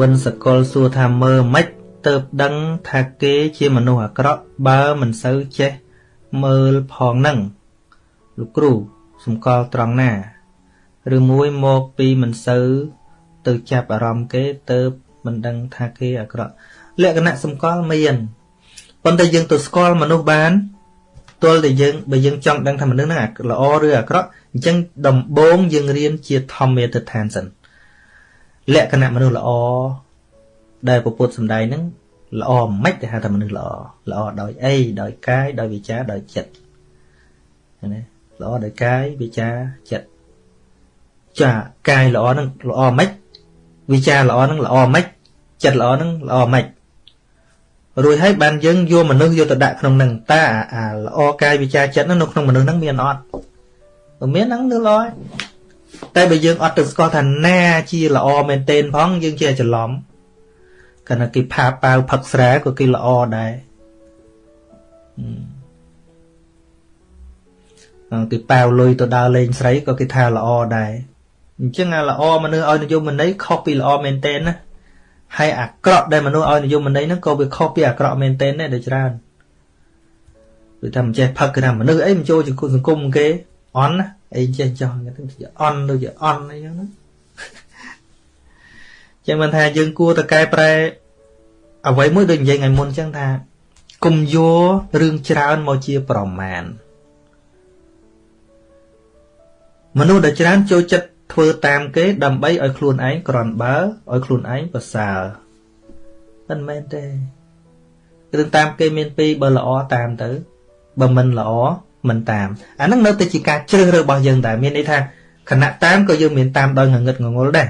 វិនសកលសួរថាមើលម៉េចទៅដឹងថាគេជាមនុស្សអាក្រក់បើមិនសូវចេះមើលផងនឹងលោកគ្រូសម្គាល់ត្រង់ណា ឬមួយមកពីមិនសូវទៅចាប់អារម្មណ៍គេទៅមិនដឹងថាគេអាក្រក់លក្ខណៈសម្គាល់មានប៉ុន្តែយើងទៅស្គាល់មនុស្សបានទល់តែយើងបើយើងចង់ដឹងថាមនុស្សហ្នឹងល្អឬអាក្រក់អញ្ចឹងដំបូងយើងរៀនជាធម្មទិដ្ឋានសិន លក្ខណៈមនុស្សល្អដែលពពុទ្ធសំដែងហ្នឹងល្អមិនទៅហៅថាមនុស្សល្អល្អដោយអីដោយកាយដោយវិចារដោយចិត្តណាល្អដោយកាយវិចារចិត្តចាកាយល្អហ្នឹងល្អមិនវិចារល្អហ្នឹងល្អមិនចិត្តល្អហ្នឹងល្អមិនរួចហើយបានយើងយកមនុស្សយកទៅដាក់ក្នុងនឹងតើអាល្អកាយវិចារចិត្តនៅក្នុងមនុស្សហ្នឹងមានអត់បើមានហ្នឹងគឺល្អ តែបើយើងអត់ទៅស្គាល់ថាណាជាល្អមែនទែនផងយើងជាច្រឡំគណៈគេផាប៉ាវផឹកស្រាក៏គេល្អដែរអឺគេប៉ាវលុយទៅដើរលេងស្រីក៏គេថាល្អដែរអញ្ចឹងអាល្អមនុស្សឲ្យនិយមន័យខុសពីល្អមែនទែនណាហើយអាក្រក់ដែលមនុស្សឲ្យនិយមន័យហ្នឹងក៏វាខុសពីអាក្រក់មែនទែនដែរដូចច្រើនគឺថាមិនចេះផឹកគឺថាមនុស្សអីមិនចូលសង្គមគេអន់ណា អីចេះចោះគេទៅអន់ដូចជាអន់អីចឹងណាចឹងមិនថាយើងគួរតែកែប្រែអ្វីមួយដូចនិយាយថ្ងៃមុនចឹងថាគុំយករឿងច្រើនមកជាប្រមាណមនុស្សដែលច្រើនចូលចិត្តធ្វើតាមគេដើម្បីឲ្យខ្លួនឯងក្រន់បើឲ្យខ្លួនឯងប្រសើរមិនមែនទេរឿងតាមគេមានពីរបើល្អតាមទៅបើមិនល្អ មិនតាមអាហ្នឹងនៅតែជាការជ្រើសរើសរបស់យើងតែមានន័យថាខណៈតាមក៏យើងមានតាមដោយងងឹតងងល់ដែរ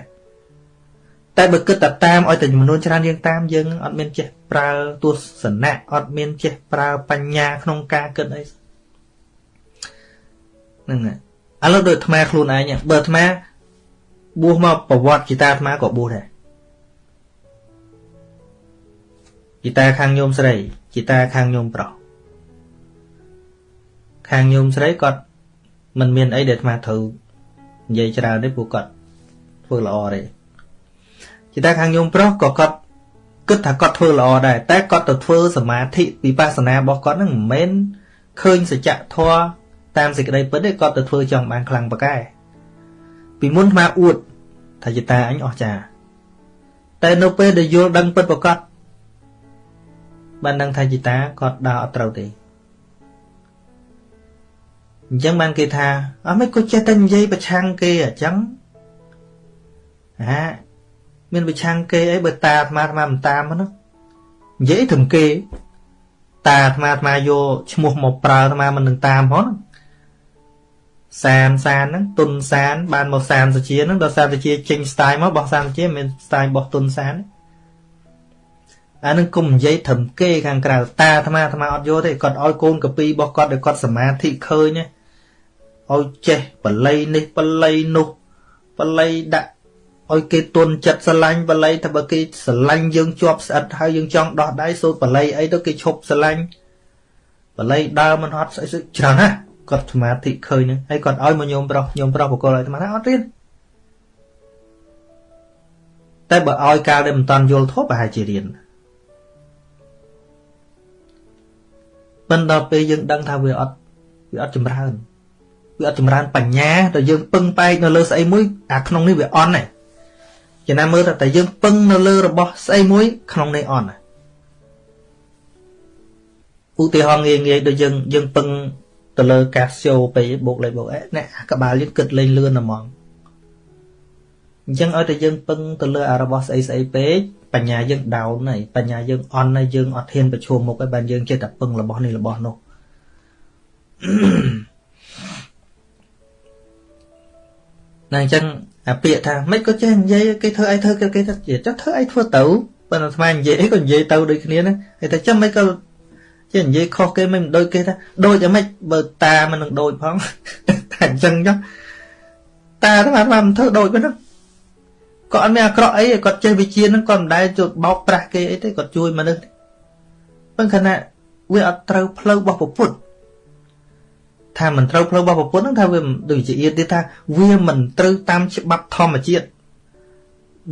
តែបើគិតតែតាមឲ្យតែចំនួនច្រើនយើងតាមយើងអត់មានចេះប្រើទស្សនៈអត់មានចេះប្រើបញ្ញាក្នុងការគិតអីហ្នឹងហើយឥឡូវដូចអាត្មាខ្លួនឯងបើអាត្មាបួសមកប្រវត្តិជីតាអាត្មាក៏បួសដែរជីតាខាងញោមស្រីជីតាខាងញោមប្រុស ខាងញោមស្រីគាត់មិនមានអីដែលអាត្មាត្រូវនិយាយច្រើនទេព្រោះគាត់ធ្វើល្អទេជាតែខាងញោមប្រុសក៏គាត់គិតថាគាត់ធ្វើល្អដែរតែគាត់ទៅធ្វើសមាធិវិបស្សនារបស់គាត់ហ្នឹងមិនមែនឃើញសច្ចធម៌តាមសេចក្តីពិតទេគាត់ទៅធ្វើចង់បានខ្លាំងប៉កែពីមុនអាអួតថាជាតាអញអស់ចាតែនៅពេលដែលយល់ដឹងពិតប្រកបបានដឹងថាជាតាគាត់ដើរអត់ត្រូវទេ អញ្ចឹងបានគេថាអត់មិនក៏ចេះតែនិយាយប្រឆាំងគេអញ្ចឹងហាមានប្រឆាំងគេអីបើតាអាត្មាអាត្មាមិនតាមហ្នឹងនិយាយត្រឹមគេ តាអាត្មាអាត្មាយកឈ្មោះមកប្រើអាត្មាមិននឹងតាមផងសានសានហ្នឹងទុនសាន បានមកសានសាជាហ្នឹងដល់សានសាជាចេញ style មកបោះសានសាជាមិន style បោះទុនសានអានឹងគុំនិយាយត្រឹមគេខាងក្រៅតាអាត្មាអាត្មាអត់យកទេគាត់ឲ្យកូនកពីរបស់គាត់ឲ្យគាត់សមាធិឃើញ ឲ្យចេះបល័យនេះបល័យនោះបល័យដាក់ឲ្យគេទុនចិត្តស្រឡាញ់បល័យថាបើគេស្រឡាញ់យើងជាប់ស្អិតហើយយើងចង់ដោះដៃសូត្របល័យអីទៅគេឈប់ស្រឡាញ់បល័យដើរមិនហត់ស្អីច្រើនណាគាត់សមាធិឃើញហ្នឹងហើយគាត់ឲ្យមកញោមប្រុសញោមប្រុសបកលឲ្យអាត្មាថាអត់រៀនតែបើឲ្យកាលដែលមិនតាន់យល់ធម៌ប្រហែលជារៀនមិនដល់ពេលយើងដឹងថាវាអត់វាអត់ចម្រើន វាអត់ចម្រើនបញ្ញាដល់យើងពឹងបែកនៅលើស្អីមួយអាក្នុងនេះវាអន់ហ្នឹងចំណាំមើលតែយើងពឹងនៅលើរបស់ស្អីមួយក្នុងនេះអន់ឧទាហរណ៍ងាយងាយដូចយើងយើងពឹងទៅលើកាសយ៉ូពេបូកលេខបូកអេអ្នកក្បាលយើងគិតលេងលឿនហ្មងអញ្ចឹងឲ្យតែយើងពឹងទៅលើអារបស់ស្អីស្អីពេកបញ្ញាយើងដោនហើយបញ្ញាយើងអន់ហើយយើងអត់ហ៊ានប្រឈមមុខហើយបានយើងចិត្តតែពឹងរបស់នេះរបស់នោះ ណាអញ្ចឹងអាពាក្យថាមិនក៏ចេះនិយាយគេធ្វើអីធ្វើគេថាចុះធ្វើអីធ្វើទៅប៉ុន្តែស្មាននិយាយអីក៏និយាយទៅដូចគ្នាណាគេថាចាំមិនក៏ចេះនិយាយខុសគេមិនដូចគេថាដូចអាម៉េចបើតាមិននឹងដូចផងតែអញ្ចឹងចុះតាថាមិនធ្វើដូចហ្នឹងគាត់អត់មានអាក្រក់អីគាត់ចេះវិជាហ្នឹងគាត់មិនដែលជួយបោកប្រាស់គេអីទេគាត់ជួយមនុស្សប៉ុន្តែខណៈវាអត់ត្រូវផ្លូវរបស់ពុទ្ធ ថាមិនត្រូវផ្លូវរបស់ពុទ្ធហ្នឹងថាវាដូចជាទៀតថាវាមិនត្រូវតាមច្បាប់ធម្មជាតិ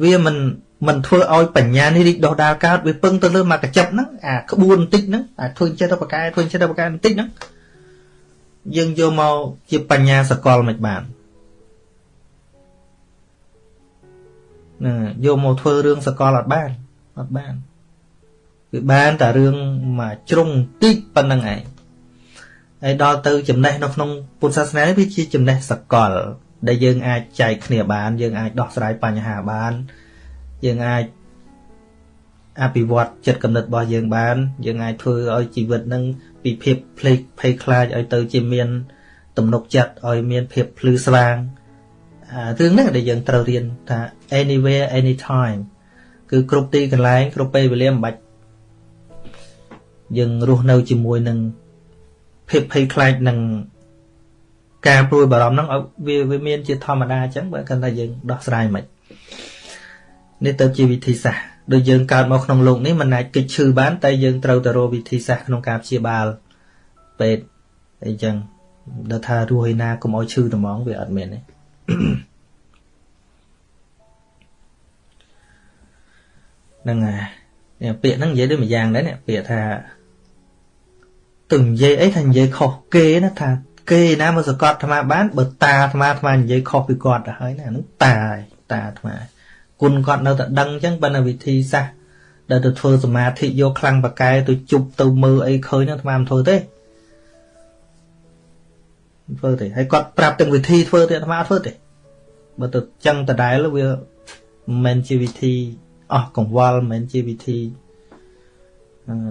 វាមិនមិនធ្វើឲ្យបញ្ញានេះរីកដុះដាលកើតវាពឹងទៅលើមកកញ្ចប់ហ្នឹងអាក្បួនបន្តិចហ្នឹងអាធ្វើចិត្តទៅបកែធ្វើចិត្តទៅបកែបន្តិចហ្នឹងយើងយកមកជាបញ្ញាសកលមិនបានណាយកមកធ្វើរឿងសកលអត់បានអត់បានវាបានតែរឿងមកជ្រុងតិចប៉ុណ្្នឹងឯង ហើយដល់ទៅចំណេះនៅក្នុងពុទ្ធសាសនាវាជាចំណេះសកល ដែលយើងអាចចែកគ្នាបាន យើងអាចដោះស្រាយបញ្ហាបាន យើងអាចអភិវឌ្ឍចិត្តគំនិតរបស់យើងបាន យើងអាចធ្វើឲ្យជីវិតនឹងពីភាពភ្លេចភ័យខ្លាចឲ្យទៅជាមាន ទំនុកចិត្តឲ្យមានភាពភ្លឺស្វាងរឿងហ្នឹងដែលយើងត្រូវរៀនថា anywhere anytime គឺគ្រប់ទីកន្លែងគ្រប់ពេលវេលាមិនបាច់យើងរស់នៅជាមួយនឹង ភាពភ័យខ្លាចនឹងការព្រួយបារម្ភហ្នឹងឲ្យវាវាមានជាធម្មតាអញ្ចឹងបើគាត់ថាយើងដោះស្រាយមិននេះទៅជាវិធីសាស្ត្រដូចយើងកើតមកក្នុងលោកនេះមិនអាចគិតឈឺបានតែយើងត្រូវទៅរកវិធីសាស្ត្រក្នុងការព្យាបាលពេទ្យអីចឹងដល់ថារស់ឯណាកុំឲ្យឈឺត្មងវាអត់មានទេហ្នឹងហើយពាក្យហ្នឹងនិយាយដូចម្យ៉ាងដែរនេះពាក្យថា ទៅនិយាយអីថានិយាយខុសគេណាថាគេណាមកសកត់អាត្មាបានបើតាអាត្មាអាត្មានិយាយខុសពីគាត់ទៅហើយណាហ្នឹងតាតាអាត្មាគុណគាត់នៅតែដឹងអញ្ចឹងបើនៅវិធីសាស្ត្រដែលទៅធ្វើសមាធិយកខ្លាំងបកែទៅជប់ទៅមើលអីឃើញហ្នឹងអាត្មាមិនធ្វើទេធ្វើទេហើយគាត់ប្រាប់ទាំងវិធីធ្វើទេអាត្មាអត់ធ្វើទេបើទៅចឹងដដែលវាមិនមែនជាវិធីអស់កង្វល់មិនមែនជាវិធី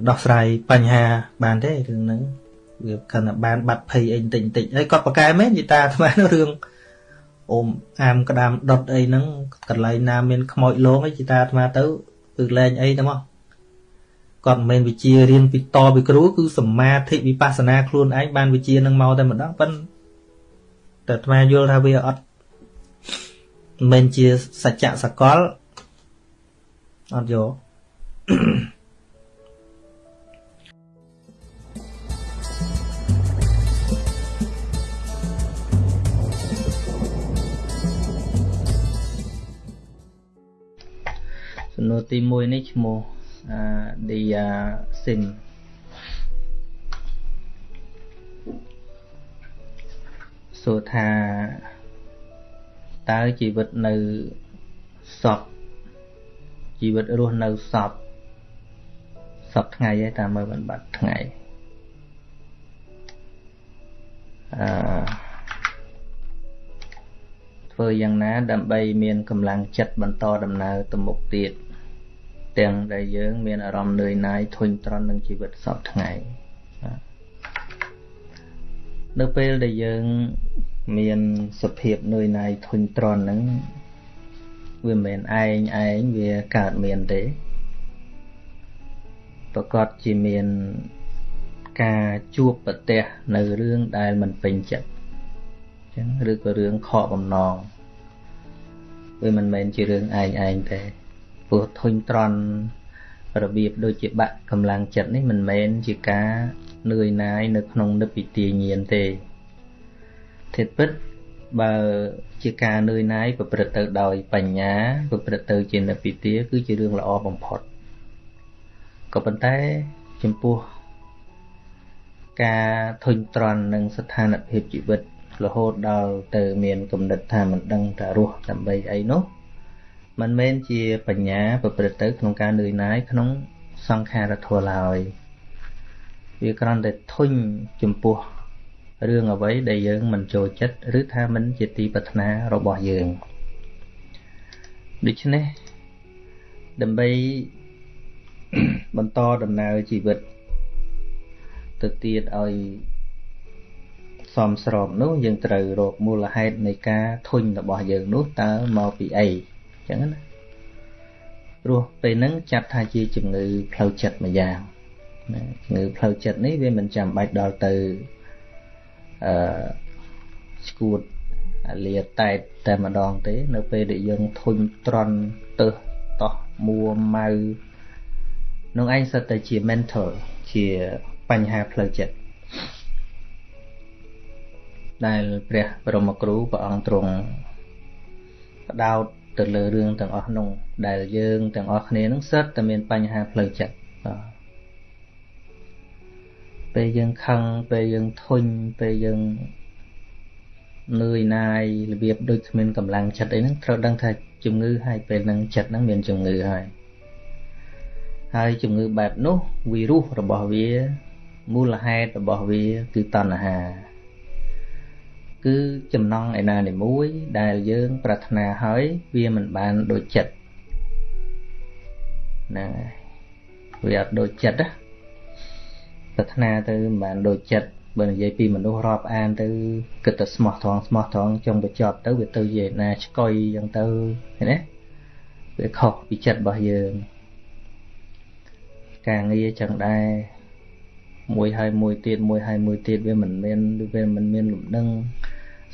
ដោះស្រាយបញ្ហាបានទេរឿងហ្នឹងវាកាន់តែបានបាត់ភ័យអីបន្តិចបន្តិចហើយគាត់ប្រកែមែននិយាយតាអាត្មារឿងអូមអាមក្តាមដុតអីហ្នឹងកន្លែងណាមានខ្មោចលងអីជីតាអាត្មាទៅគឺលែងអីទៅមកគាត់មិនមែនវិជារៀនពីតពីគ្រូគឺសមាធិវិបស្សនាខ្លួនឯងបានវិជានឹងមកតែម្ដងប៉ិនតែអាត្មាយល់ថាវាអត់មិនមែនជាសច្ចៈសកលអត់យក ទី1នេះឈ្មោះអឺ Dia Sim សួរថាតើជីវិតនៅសពជីវិតរស់នៅសពសពថ្ងៃឯងតាមមើលមិនបាត់ថ្ងៃអឺធ្វើយ៉ាងណាដើម្បីមានកម្លាំងចិត្តបន្តដំណើរទៅមុខទៀត ទាំងដែលយើងមានអារម្មណ៍នឿយណាយធុញទ្រាន់នឹងជីវិតសពថ្ងៃនៅពេលដែលយើងមានសភាពនឿយណាយធុញទ្រាន់ហ្នឹងវាមិនមែនឯងឯងវាកើតមានទេប្រកាសជាមានការជួបប្រទះនៅរឿងដែលមិនពេញចិត្តអញ្ចឹងឬក៏រឿងខកបំណងវាមិនមែនជារឿងឯងឯងទេ ព្រោះធុញទ្រាន់របៀបដូចជាបាក់កម្លាំងចិត្តនេះមិនមែនជាការនឿយណាយនៅក្នុងនិព្វិទាញាណទេធិតពិតបើជាការនឿយណាយប្រព្រឹត្តទៅដោយបញ្ញាប្រព្រឹត្តទៅជានិព្វិទាគឺជារឿងល្អបំផុតក៏ប៉ុន្តែចំពោះការធុញទ្រាន់នឹងស្ថានភាពជីវិតរហូតដល់ទៅមានគំនិតថាមិនដឹងថារស់ដើម្បីអីនោះ មិនមែនជាបញ្ញាប្រព្រឹត្តទៅក្នុងការនឿយណាយក្នុងសង្ខារធម៌ឡើយវាគ្រាន់តែធុញចំពោះរឿងអ្វីដែលយើងមិនចូលចិត្តឬថាមិនជាទីប្រាថ្នារបស់យើងដូច្នេះដើម្បីបន្តដំណើរជីវិតទៅទៀតឲ្យសមស្របនោះយើងត្រូវរកមូលហេតុនៃការធុញរបស់យើងនោះតើមកពីអី ចឹងណាព្រោះពេលហ្នឹងចាត់ថាជាជំងឺផ្លូវចិត្តមួយយ៉ាងណាជំងឺផ្លូវចិត្តនេះវាមិនចាំបាច់ដល់ទៅអឺឈួតអាលាតែតតែម្ដងទេ នៅពេលដែលយើងធុញត្រន់ទៅតោះមួម៉ៅនោះឯងសិតតែជា mental ជាបញ្ហាផ្លូវចិត្តដែលព្រះបរមគ្រូព្រះអង្គទ្រង់បដោត ទៅលើរឿងទាំងអស់នោះដែលយើងទាំងអស់គ្នានឹងសិតតែមានបញ្ហាផ្លូវចិត្តបាទពេលយើងខឹងពេលយើងធុញពេលយើងនឿយណាយរបៀបដូចគ្មានកម្លាំងចិត្តអីហ្នឹងត្រូវដឹងថាជំងឺហើយពេលហ្នឹងចិត្តហ្នឹងមានជំងឺហើយហើយជំងឺបែបនោះវីរុសរបស់វាមូលហេតុរបស់វាគឺតណ្ហា គឺចំណងឯណានីមួយដែលយើងប្រាថ្នាហើយវាមិនបានដូចចិត្តហ្នឹងហើយវាអត់ដូចចិត្តណាប្រាថ្នាទៅមិនបានដូចចិត្តបើនិយាយពីមនុស្សរាប់អានទៅគិតតែស្មោះត្រង់ស្មោះត្រង់ចង់បញ្ចប់ទៅវាទៅជាណាឆ្កុយអញ្ចឹងទៅឃើញទេវាខុសពីចិត្តរបស់យើងការងារចឹងដែរ មួយហើយមួយទៀតមួយហើយមួយទៀតវាមិនមានវាមិនមានលំនឹង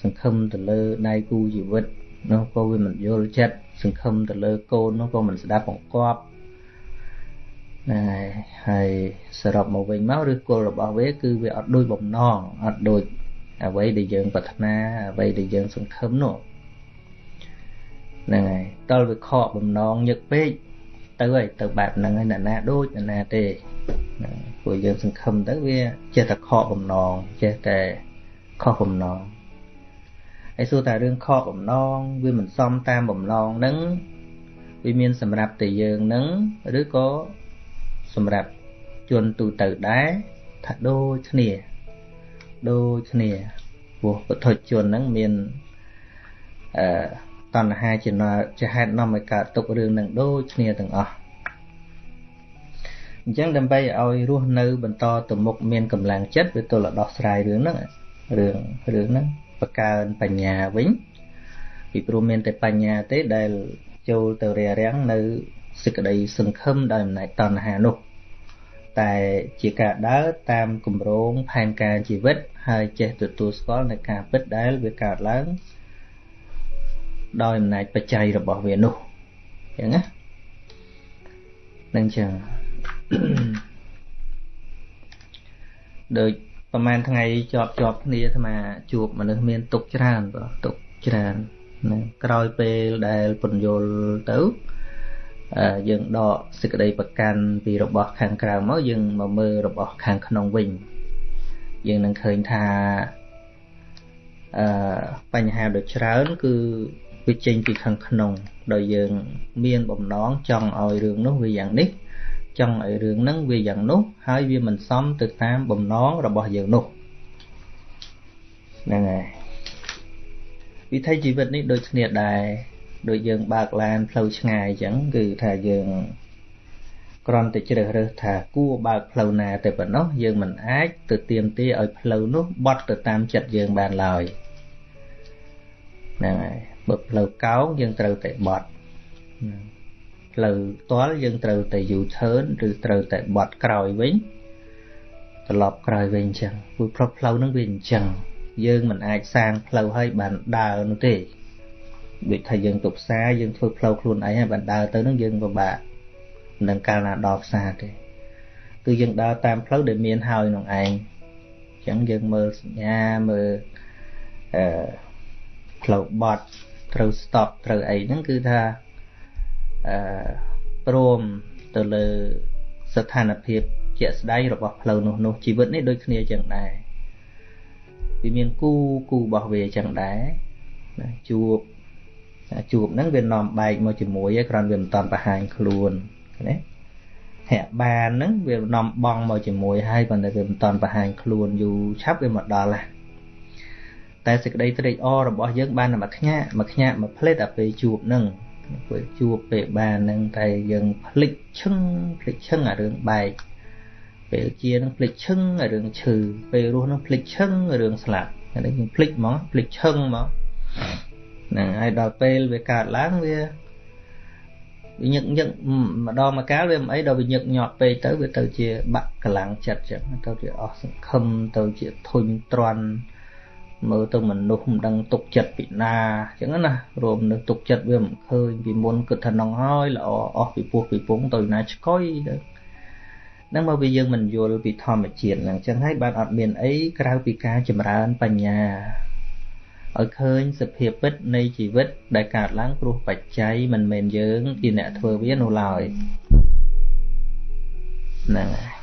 សង្ឃឹមទៅលើដៃគូជីវិតនោះក៏វាមិនយល់ចិត្តសង្ឃឹមទៅលើកូននោះក៏មិនស្ដាប់បង្គាប់ណាហើយសរុបមកវិញមកឬគល់របស់វាគឺវាអត់ដូចបំណងអត់ដូចអ្វីដែលយើងប្រាថ្នាអ្វីដែលយើងសង្ឃឹមនោះហ្នឹងហើយតលវាខកបំណងញឹកពេកទៅហើយទៅបែបហ្នឹងហើយអ្នកណាដូចអ្នកណាទេ ព្រោះយើងសង្ឃឹមទៅវាចេះតែខកបំណងចេះតែខុសបំណងហើយសួរថារឿងខកបំណងវាមិនសមតាមបំណងហ្នឹងវាមានសម្រាប់តែយើងហ្នឹងឬក៏សម្រាប់ជនទូទៅដែរថាដូចគ្នាដូចគ្នាព្រោះពុទ្ធជនហ្នឹងមានអឺតណ្ហាជាជាហេតុនាំឲ្យកើតទុករឿងនឹងដូចគ្នាទាំងអស់ អញ្ចឹងដើម្បីឲ្យរស់នៅបន្តទៅមុខមានកម្លាំងចិត្តវាទល់ដោះស្រាយរឿងហ្នឹងរឿងរឿងហ្នឹងបង្កើនបញ្ញាវិញពីព្រោះមានតែបញ្ញាទេដែលចូលទៅរារាំងនៅសេចក្តីសង្ឃឹមដោយអំណាចតណ្ហានោះតែជាការដើរតាមគម្រោងផែនការជីវិត ហើយចេះទទួលស្គាល់នៅការពិតដែលវាកើតឡើងដោយអំណាចបច្ច័យរបស់វានោះអញ្ចឹងណានឹងចឹង ដូចប្រហែលថ្ងៃជាប់ជាប់គ្នាអាត្មាជួបមនុស្សមានទុកច្រើនបាទទុកច្រើនណាក្រោយពេលដែលពន្យល់ទៅយើងដកសេចក្តីប្រកាន់ពីរបស់ខាងក្រៅមកយើងមកមើលរបស់ខាងក្នុងវិញយើងនឹងឃើញថាអឺបញ្ហាដ៏ច្រើន គឺវាចេញពីខាងក្នុង ដោយយើង មានបំណងចង់ឲ្យរឿងនោះវាយ៉ាងនេះ ចង់ឲ្យរឿងហ្នឹងវាយ៉ាងនោះហើយវាមិនសមទៅតាមបំណងរបស់យើងនោះហ្នឹងហើយវិធីជីវិតនេះដូចគ្នាដែរដូចយើងបើកឡានផ្លូវឆ្ងាយអញ្ចឹងគឺថាយើងគ្រាន់តែជ្រើសរើសថាគួរបើកផ្លូវណាតែប៉ុណ្ណោះយើងមិនអាចទៅទៀមទាឲ្យផ្លូវនោះបត់ទៅតាមចិត្តយើងបានឡើយហ្នឹងហើយបើផ្លូវកោងយើងត្រូវតែបត់ ផ្លូវផ្ទាល់យើងត្រូវតែ U-turn ឬត្រូវតែបត់ក្រោយវិញត្រឡប់ក្រោយវិញអញ្ចឹងព្រោះផ្លូវហ្នឹងវាអញ្ចឹងយើងមិនអាចសាងផ្លូវឲ្យបានដើរនោះទេដូចថាយើងទៅផ្សារយើងធ្វើផ្លូវខ្លួនឯងហើយបានដើរទៅនឹងយើងពិបាកនឹងកាលណាដល់ផ្សារទេគឺយើងដើរតាមផ្លូវដែលមានហើយក្នុងឯងអញ្ចឹងយើងមើលសញ្ញាមើលអឺផ្លូវបត់ត្រូវ stop ត្រូវអីហ្នឹងគឺថាអឺ ព្រមទៅលើស្ថានភាពជាក់ស្ដែងរបស់ផ្លូវនោះនោះជីវិតនេះដូចគ្នាចឹងដែរវាមានគូគូរបស់វាចឹងដែរណាជួបជួបហ្នឹងវានាំបែកមកជាមួយឯងគ្រាន់វាមិនតាន់បង្ហាញខ្លួនណាហាក់បានហ្នឹងវានាំបងមកជាមួយហើយប៉ុន្តែវាមិនតាន់បង្ហាញខ្លួនយូរឆាប់វាមកដល់ហ่ะតែសេចក្តីត្រេកអររបស់យើងបានតែមួយខ្ញាក់មួយខ្ញាក់មួយផ្លេតដល់ពេលជួបហ្នឹង ពេលជួបពេលបានហ្នឹងតែយើងភ្លេចឈឹងភ្លេចឈឹងអារឿងបែកពេលជានឹងភ្លេចឈឹងអារឿងឈឺពេលរស់នឹងភ្លេចឈឹងរឿងស្លាប់ហ្នឹងយើងភ្លេចហ្មងភ្លេចឈឹងហ្មងហ្នឹងហើយដល់ពេលវាកើតឡើងវាវាញឹកញឹកម្ដងមកកាលវាមិនអីដល់វាញឹកញាប់ពេកទៅវាទៅជាបាក់កម្លាំងចិត្តចឹងទៅជាអស់សង្ឃឹមទៅជាធុញទ្រាន់ មើលទៅមនុស្សមិនដឹងទុកចិត្តពីណាអញ្ចឹងណារួមនៅទុកចិត្តវាមិនឃើញពីមុនគិតថានឹងហើយល្អអស់ពីពោះពីពងទៅណាឆ្កុយទៅហ្នឹងមកវាយើងមិនយល់ពីធម្មជាតិហ្នឹងអញ្ចឹងហើយបានអត់មានអីក្រៅពីការចម្រើនបញ្ញាឲ្យឃើញសភាពពិតនៃជីវិត ដែលកើតឡើងព្រោះបច្ច័យមិនមែនយើងជាអ្នកធ្វើវានោះឡើយហ្នឹងហើយ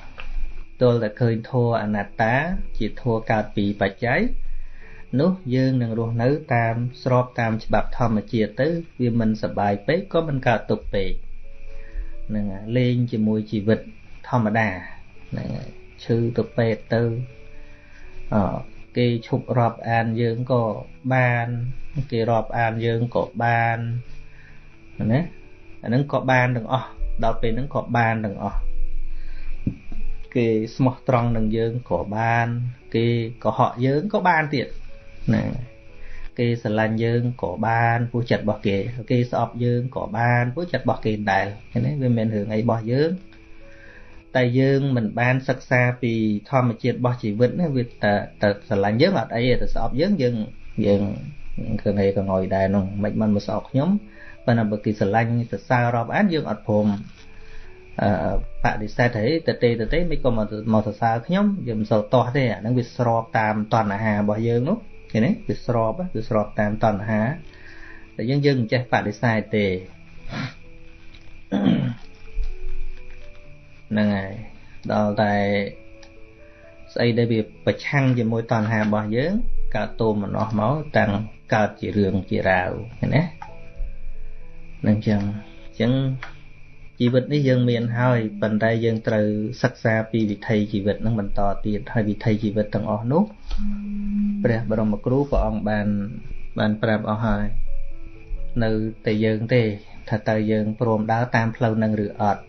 ទល់តែឃើញធัวអនត្តា ជាធัวកើតពីបច្ច័យ នោះយើងនឹងរស់នៅតាមស្របតាមច្បាប់ធម្មជាតិទៅវាមិនសបាយពេកក៏មិនកើតទុក្ខពេកហ្នឹងហើយលេងជាមួយជីវិតធម្មតាហ្នឹងហើយឈឺទៅពេទ្យទៅអគេឈប់រាប់អានយើងក៏បានគេរាប់អានយើងក៏បានណាអាហ្នឹងក៏បានទាំងអស់ដល់ពេលហ្នឹងក៏បានទាំងអស់គេស្មោះត្រង់នឹងយើងក៏បាន គេកុហកយើងក៏បានទៀត ណាគេស្រឡាញ់យើងក៏បានពោះចិត្តរបស់គេគេស្អប់យើងក៏បានពោះចិត្តរបស់គេដែរឃើញទេវាមិនរឿងអីរបស់យើងតែយើងមិនបានសិក្សាពីធម្មជាតិរបស់ជីវិតណាវាតែតែស្រឡាញ់យើងអត់អីតែស្អប់យើងយើងយើងឃើញអីក៏ងុយដែរនោះមិនមិនមកស្អប់ខ្ញុំប៉ុន្តែបើគេស្រឡាញ់សរសើររាប់អានយើងអត់ព្រមអឺបដិសេធហីតទេតទេមិនក៏មកមកសរសើរខ្ញុំយើងមិនសូវតោះទេអាហ្នឹងវាស្របតាមតណ្ហារបស់យើងនោះ ឃើញទេវាស្របវាស្របតាមតណ្ហាតែយើងយើងមិនចេះបដិសេធទេហ្នឹងហើយដល់តែស្អីដែលវាប្រឆាំងជាមួយតណ្ហារបស់យើងកើតតូមម្នោះមកតាំងកើតជារឿងជារាវឃើញណានឹងចឹងចឹង ជីវិតនេះយើងមានហើយប៉ុន្តែយើងត្រូវសិក្សាពីវិថីជីវិតនឹងបន្តទៀតហើយវិថីជីវិតទាំងអស់នោះព្រះបរមគ្រូព្រះអង្គបានបានប្រាប់អស់ហើយនៅតែយើងទេថាតើយើងព្រមដើរតាមផ្លូវនឹងឬអត់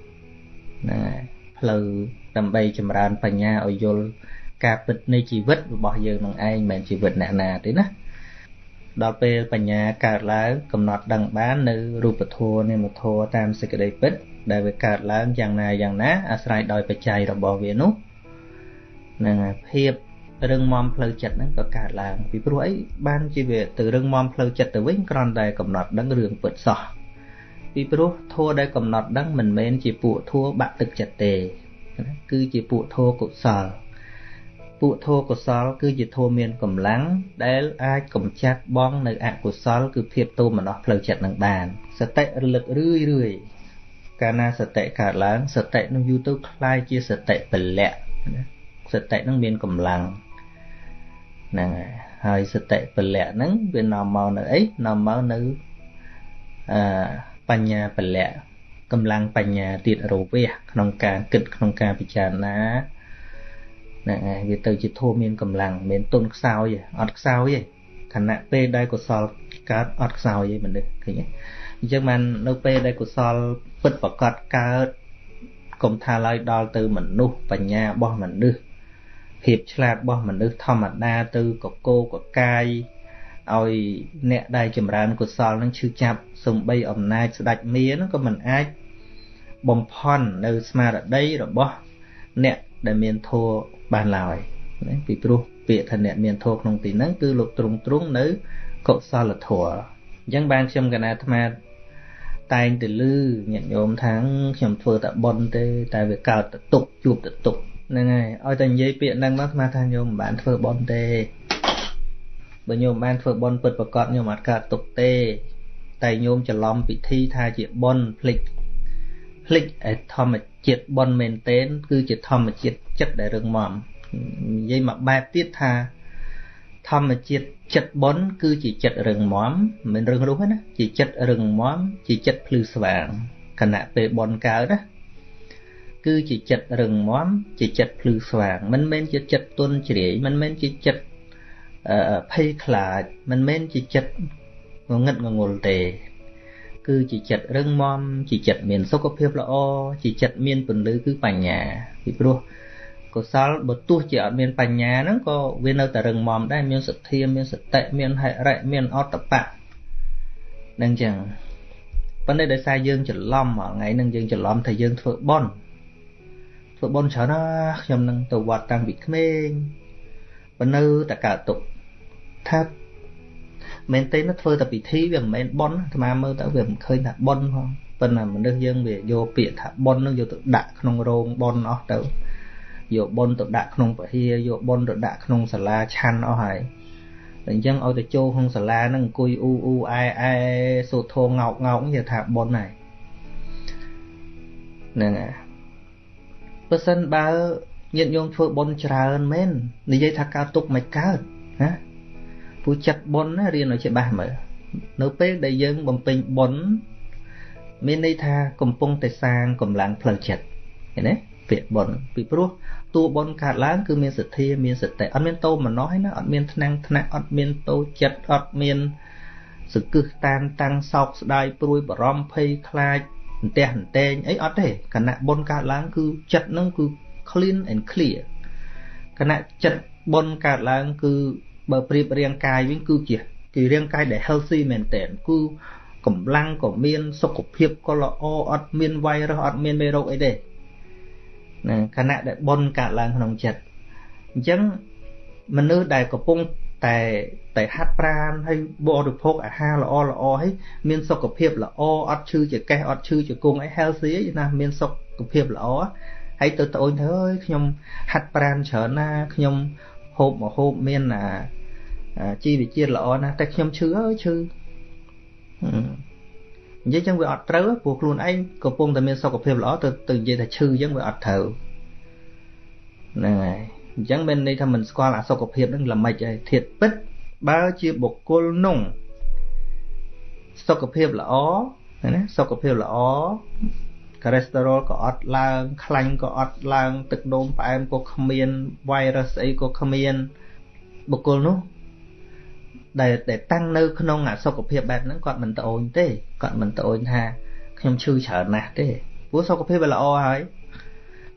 ហ្នឹងហើយផ្លូវដើម្បីចម្រើនបញ្ញាឲ្យយល់ការពិតនៃជីវិតរបស់យើងនឹងឯងមិនមែនជីវិតអ្នកណាទេណាដល់ពេលបញ្ញាកើតឡើងកំណត់ដឹងបាននៅរូបធម៌នាមធម៌តាមសេចក្តីពិត ដែលវាកើតឡើងយ៉ាងណាយ៉ាងណាអាស្រ័យដោយបច្ច័យរបស់វានោះនឹងភាពរឹងមាំផ្លូវចិត្តហ្នឹងក៏កើតឡើងពីព្រោះអីបានជាវាទៅរឹងមាំផ្លូវចិត្តទៅវិញគ្រាន់តែកំណត់ដឹងរឿងពិតសោះពីព្រោះធัวដែលកំណត់ដឹងមិនមែនជាពួកធัวបាក់ទឹកចិត្តទេគឺជាពួកធัวកុសលពួកធัวកុសល គឺជាធัวមានកម្លាំងដែលអាចកំចាត់បង នៅអកុសល គឺភាពទោមនស្សផ្លូវចិត្តនឹងបានសតិរលឹករឿយរឿយ កាលណាសតិកើតឡើងសតិនឹងយូរទៅคล้ายជាសតិពលៈសតិនឹងមានកម្លាំងហ្នឹងហើយសតិពលៈហ្នឹងវានាំមកនៅអីនាំមកនៅអឺបញ្ញាពលៈកម្លាំងបញ្ញាទៀតរវះក្នុងការគិតក្នុងការពិចារណាហ្នឹងហើយវាទៅជាធម៌មានកម្លាំងមិនទុនខ្សោយអត់ខ្សោយទេ ខណៈពេលដែលកុសលកើតអត់ខ្សោយទេមនុស្សឃើញទេអញ្ចឹងបាននៅពេលដែលកុសលពិតប្រកបកើតកុំថាឡើយដល់ទៅមនុស្សបញ្ញារបស់មនុស្សភាពឆ្លាតរបស់មនុស្សធម្មតាទៅកកោកកាយឲ្យអ្នកដែលចម្រើនកុសលនឹងឈឺចាប់សំបីអំណាចស្ដេចមានឹងក៏មិនអាចបំផន់នៅស្មារតីរបស់អ្នកដែលមានធัวបានឡើយណាពីព្រោះ ពាក្យថាអ្នកមានធัวក្នុងទីហ្នឹងគឺលោកទ្រង់ទ្រង់នៅកុសលធัวអញ្ចឹងបានខ្ញុំកណាអាត្មាតែងទៅលឺញាតិញោមថាខ្ញុំធ្វើតែប៉ុនទេ តែវាកើតទៅទុកជួបទៅទុកហ្នឹងហើយឲ្យតែនិយាយពាក្យហ្នឹងមកអាត្មាថាញោមមិនបានធ្វើប៉ុនទេបើញោមបានធ្វើប៉ុនពិតប្រកបញោមអត់កើតទុកទេ តែញោមច្រឡំពិធីថាជាប៉ុនភ្លេចភ្លេចឯធម្មជាតិប៉ុនមែនទែនគឺជាធម្មជាតិចិត្តដែលរឹងមាំ និយាយមកបែបទៀតថាធម្មជាតិចិត្តប៉ុនគឺជាចិត្តរឹងមាំមិនរឹងរូសទេណាជាចិត្តរឹងមាំជាចិត្តភ្លឺស្វាងខណៈពេលប៉ុនកើតណាគឺជាចិត្តរឹងមាំជាចិត្តភ្លឺស្វាង មិនមែនជាចិត្តទន់ជ្រាយមិនមែនជាចិត្តភ័យខ្លាច មិនមែនជាចិត្តងងឹតងងុលទេ គឺជាចិត្តរឹងមាំជាចិត្តមានសុខភាពល្អជាចិត្តមានពន្លឺគឺបញ្ញាពីព្រោះ កុសលបើទោះជាអត់មានបញ្ញាហ្នឹងក៏វានៅតែរឹងមាំដែរមានសទ្ធាមានសតិមានហិរិមានអត្តបៈនឹងចឹងប៉ុន្តែដោយសារយើងច្រឡំថ្ងៃហ្នឹងយើងច្រឡំថាយើងធ្វើបន់ធ្វើបន់ច្រើនណាស់ខ្ញុំនឹងទៅវត្តតាំងពីក្មេងប៉ុន្តែតែកើតទុកថាមែនទេណាធ្វើតែពិធីវាមិនមែនបន់អាត្មាមើលទៅវាមិនឃើញថាបន់ផងប៉ុន្តែមនុស្សយើងវាយកពាក្យថាបន់នឹងយកទៅដាក់ក្នុងរោងបន់អស់ទៅ យកបុណ្យទៅដាក់ក្នុងពហិយយកបុណ្យទៅដាក់ក្នុងសាលាឆាន់អស់ហើយអញ្ចឹងឲ្យទៅចូលក្នុងសាលាហ្នឹងអង្គុយអ៊ូអ៊ូអែអែសូត្រធងងោកងោកនិយាយថាប៉ុនហើយហ្នឹងហើយបើសិនបើញាតិញោមធ្វើបុណ្យច្រើនមែននិយាយថាកើតទុកមិនកើតណាពូចិត្តបុណ្យណារៀនឲ្យច្បាស់មើលនៅពេលដែលយើងបំពេញបុណ្យមានន័យថាកំពុងតែសាងកម្លាំងផ្លូវចិត្តឃើញទេពាក្យបុណ្យពីព្រោះ តួបុណ្យកើតឡើងគឺមានសទ្ធាមានសតិអត់មានតោមនោះឯណាអត់មានថ្នាំងថ្នាក់អត់មានតោចិត្តអត់មានសង្កឹះតាមតាំងសោកស្ដាយព្រួយបារម្ភភ័យខ្លាចអន្ទះអន្តែងអីអត់ទេគណៈបុណ្យកើតឡើងគឺចិត្តនឹងគឺ clean and clear គណៈចិត្តបុណ្យកើតឡើងគឺបើប្រៀបរាងកាយវិញគឺជាគឺរាងកាយដែល healthy មែនតើគឺកម្លាំងក៏មានសុខភាពក៏ល្អអត់មានវ៉ៃរសអត់មានមេរោគអីទេ ណាខណៈដែលបុណ្យកើតឡើងក្នុងចិត្តអញ្ចឹងមនុស្សដែលកំពុងតែតែហាត់ប្រាណហើយបរិភោគអាហារល្អល្អហើយមានសុខភាពល្អអត់ឈឺចកេះអត់ឈឺជង្គង់អី healthy ណាមានសុខភាពល្អហើយទៅត្អូញទៅអើយខ្ញុំហាត់ប្រាណច្រើនណាខ្ញុំហូបមកហូបមានអាជីវជាតិល្អណាស់តែខ្ញុំឈឺអើយឈឺ និយាយចឹងវាអត់ត្រូវព្រោះខ្លួនឯងកំពុងតែមានសុខភាពល្អទៅទៅនិយាយថាឈឺចឹងវាអត់ត្រូវហ្នឹងហើយអញ្ចឹងមានន័យថាមិនស្គាល់អសុខភាពនឹងល្មិចហើយធាតពិត បើជាបុគ្គលនោះសុខភាពល្អណាសុខភាពល្អកូលេស្តេរ៉ុលក៏អត់ឡើងខ្លាញ់ក៏អត់ឡើង ទឹកនោមផ្អែមក៏គ្មានវ៉ៃរុសអីក៏គ្មានបុគ្គលនោះ ដែលដែលតាំងនៅក្នុងអសុខភាពបែបហ្នឹងគាត់មិនត្អូញទេគាត់មិនត្អូញថាខ្ញុំឈឺច្រើនណាស់ទេព្រោះសុខភាពវាល្អហើយ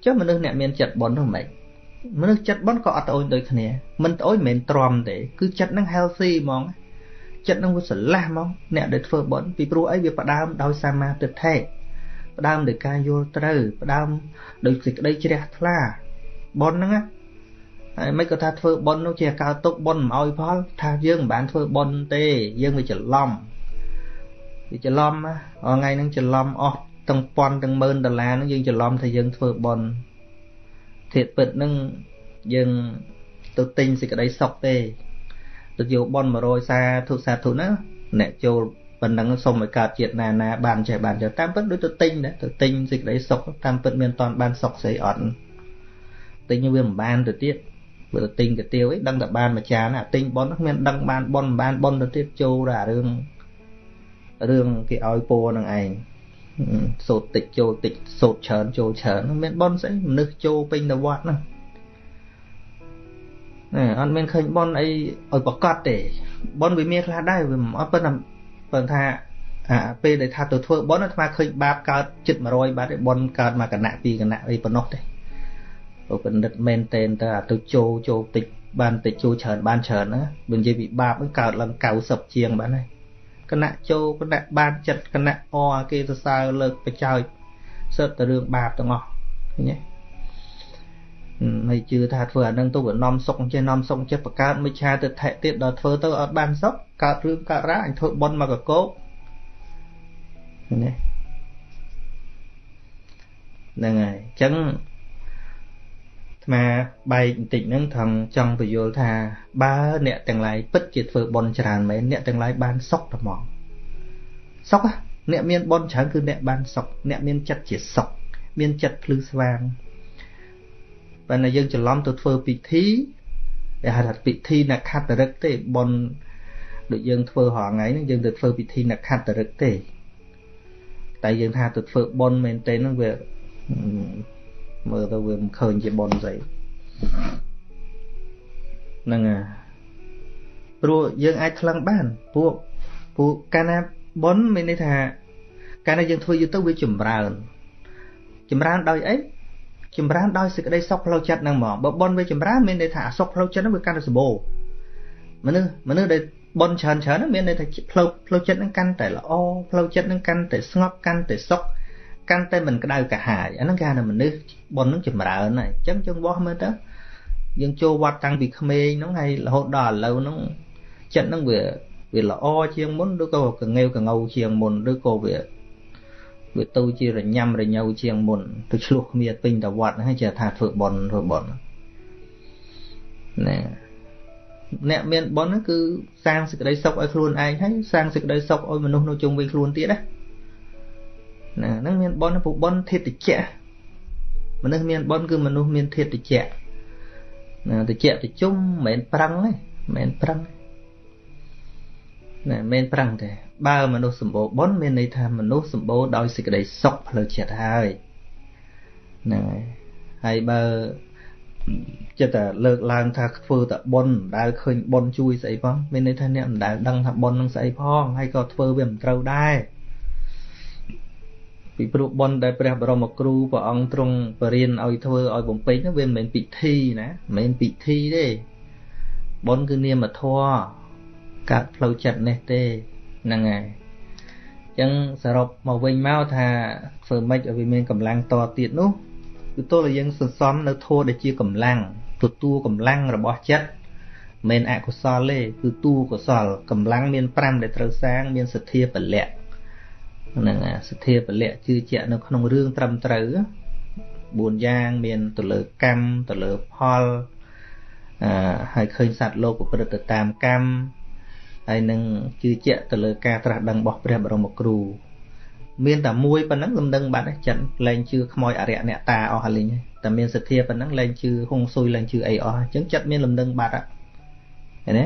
ចុះមនុស្សអ្នកមានចិត្តបន់នោះមិនមនុស្សចិត្តបន់ក៏អត់ត្អូញដូចគ្នាមិនត្អូញមិនមែនទ្រាំទេគឺចិត្តហ្នឹង healthy ហ្មងចិត្តហ្នឹងវាស្រឡះហ្មងអ្នកដែលធ្វើបន់ពីព្រោះអីវាផ្ដើមដោយសមាទិដ្ឋិផ្ដើមដោយការយល់ត្រូវផ្ដើមដោយសេចក្តីជ្រះថ្លាបន់ហ្នឹងណា ហើយមិនក៏ថាធ្វើប៉ុននោះជាកើតទុកប៉ុនមិនអោយផល ថាយើងមិនបានធ្វើប៉ុនទេ យើងវាច្រឡំវាច្រឡំថ្ងៃហ្នឹងច្រឡំអស់ទាំងពាន់ទាំងម៉ឺនដុល្លារហ្នឹងយើងច្រឡំថាយើងធ្វើប៉ុនធាតពិតហ្នឹងយើងទៅទិញសេចក្តីសុខទេទៅយកប៉ុន100សាធុសាធុណាអ្នកចូលប៉ុណ្ណឹងសុំឲ្យកើតជាតិណាណាបានចេះបានចេះតាមពិតដូចទៅទិញដែរទៅទិញសេចក្តីសុខតាមពិតមានតន់បានសុខស្អីអត់ទិញវាមិនបានទៅទៀត បើទៅទិញកាទៀវអីដឹងតែបានមួយចានអាទិញប៉ុនគ្មានដឹងបានប៉ុនមិនបានប៉ុនទៅទៀតចូលតែរឿងរឿងគេឲ្យពោនឹងឯងសូត្រតិចចូលតិចសូត្រច្រើនចូលច្រើនមានប៉ុនស្អីមនុស្សចូលពេញទៅវត្តហ្នឹងណែអត់មានឃើញប៉ុនអីឲ្យប្រកាសទេប៉ុនវាមានខ្លះដែរវាអត់ប៉ុន្តែប៉ុន្តែអាពេលដែលថាទៅធ្វើប៉ុនអាត្មាឃើញបាបកើតចិត្ត100បាត់ឯប៉ុនកើតមកគណៈពីរគណៈអីប៉ុណ្ណោះទេ ពិនិត្យមែនតែនទៅអាទៅចូលចូលតិចបានតិចចូលច្រើនបានច្រើនណាបើនិយាយពីបាបហ្នឹងកើតឡើង90ជាងបានហើយគណៈចូលគណៈបានចិត្តគណៈអគេសរសើរលើកបច្ចោចសើតែរឿងបាបទាំងអស់ឃើញទេហើយជឿថាធ្វើអានឹងទៅវានាំសុកចេះនាំសុកចេះបង្កើតមិឆាទៅថែទៀតដល់ធ្វើទៅអត់បានសុកកើតរឿងកើតរ៉ាអញធ្វើប៉ុនមកកកោកនេះហ្នឹងហើយអញ្ចឹង ស្មាបែកបន្តិចហ្នឹងថងចង់បញ្យល់ថាបើអ្នកទាំងឡាយពិតជាធ្វើបន់ច្រើនមែនអ្នកទាំងឡាយបានសុខតែហ្មងសុខអ្នកមានបន់ច្រើនគឺអ្នកបានសុខអ្នកមានចិត្តជាសុខមានចិត្តភ្លឺស្វាងបើតែយើងច្រឡំទៅធ្វើពិធីគេហៅថាពិធីនខត្តរិកទេបន់ដូចយើងធ្វើរាល់ថ្ងៃហ្នឹងយើងទៅធ្វើពិធីនខត្តរិកទេតែយើងថាទៅធ្វើបន់មែនទេហ្នឹងវា មើលទៅវាមិនឃើញជាប៉ុនស្អីហ្នឹងហើយព្រោះយើងអាចថ្លឹងបានពួកពួកកាលណាប៉ុនមានន័យថាកាលណាយើងធ្វើយូរទៅវាចម្រើន ចម្រើនដោយអីចម្រើនដោយសេចក្តីសុខផ្លូវចិត្តហ្នឹងហ្មងបើប៉ុនវាចម្រើនមានន័យថាអសុខផ្លូវចិត្តហ្នឹងវាកាន់តែសម្បូរមនុស្សមនុស្សដែលប៉ុនច្រើនច្រើនមានន័យថាផ្លូវផ្លូវចិត្តហ្នឹងកាន់តែល្អផ្លូវចិត្តហ្នឹងកាន់តែស្ងប់កាន់តែសុខ កាន់តែមិនក្តៅកាហាយអាហ្នឹងគេហៅថាមនុស្សបុណ្យហ្នឹងចម្រើនហើយអញ្ចឹងយើងបោះមើលទៅយើងចូលវត្តតាំងពីក្មេងហ្នឹងហើយរហូតដល់ឥឡូវហ្នឹងចិត្តហ្នឹងវាវាល្អជាងមុនឬក៏កងេវកងៅជាងមុនឬក៏វាវាទៅជារញ៉ាំរញ៉ៅជាងមុនទៅឆ្លោះគ្នាពេញតវត្តហ្នឹងជាថាធ្វើបុណ្យធ្វើបុណ្យណែអ្នកមានបុណ្យគឺសាងសេចក្តីសុខឲ្យខ្លួនឯងហើយសាងសេចក្តីសុខឲ្យមនុស្សនៅជុំវិញខ្លួនទៀតណា ណាហ្នឹងមានបុណ្យពុបុណ្យធិតិចៈមនុស្សមានបុណ្យគឺមនុស្សមានធិតិចៈណាតិចៈតិជុំមិនមែនប្រឹងទេមិនមែនប្រឹងណាមិនមែនប្រឹងទេបើមនុស្សសម្បូរបុណ្យមានន័យថាមនុស្សសម្បូរដោយសេចក្តីសុខផ្លូវចិត្តហើយហ្នឹងហើយហើយបើចិត្តតែលើកឡើងថាធ្វើតែបុណ្យមិនដែលឃើញបុណ្យជួយស្អីផងមានន័យថាអ្នកមិនដែលដឹងថាបុណ្យនឹងស្អីផងហើយក៏ធ្វើវាមិនត្រូវដែរ ពីព្រោះបុណ្យដែលព្រះបរមគ្រូព្រះអង្គទ្រង់បរៀនឲ្យធ្វើឲ្យបំពេញនោះវាមិនមែនពិធីណាមិនមែនពិធីទេបុណ្យគឺនាមធម៌កាត់ផ្លូវចិត្តនេះទេហ្នឹងហើយអញ្ចឹងសរុបមកវិញមកថាធ្វើម៉េចឲ្យវាមានកម្លាំងតទៀតនោះគឺទល់តែយើងសន្សំនៅធម៌ដែលជាកម្លាំងទទួលកម្លាំងរបស់ចិត្តមិនអកុសលទេគឺតួកុសលកម្លាំងមាន5ដែលត្រូវសាងមានសទ្ធាពលៈហ្នឹងសទ្ធាពលៈជឿជាក់នៅក្នុងរឿងត្រឹមត្រូវ4យ៉ាងមានទៅលើកម្មទៅលើផលអឺហើយឃើញសត្វលោកប្រព្រឹត្តទៅតាមកម្មហើយនឹងជឿជាក់ទៅលើការត្រាស់ដឹងរបស់ព្រះបរមគ្រូមានតែមួយប៉ុណ្ណឹងលំនឹងបាត់ចិត្តលែងជឿខ្មោចអរិយអ្នកតាអស់ហើយលេងតែមានសទ្ធាប៉ុណ្ណឹងលែងជឿហុងស៊ុយលែងជឿអីអស់អញ្ចឹងចិត្តមានលំនឹងបាត់ឃើញទេ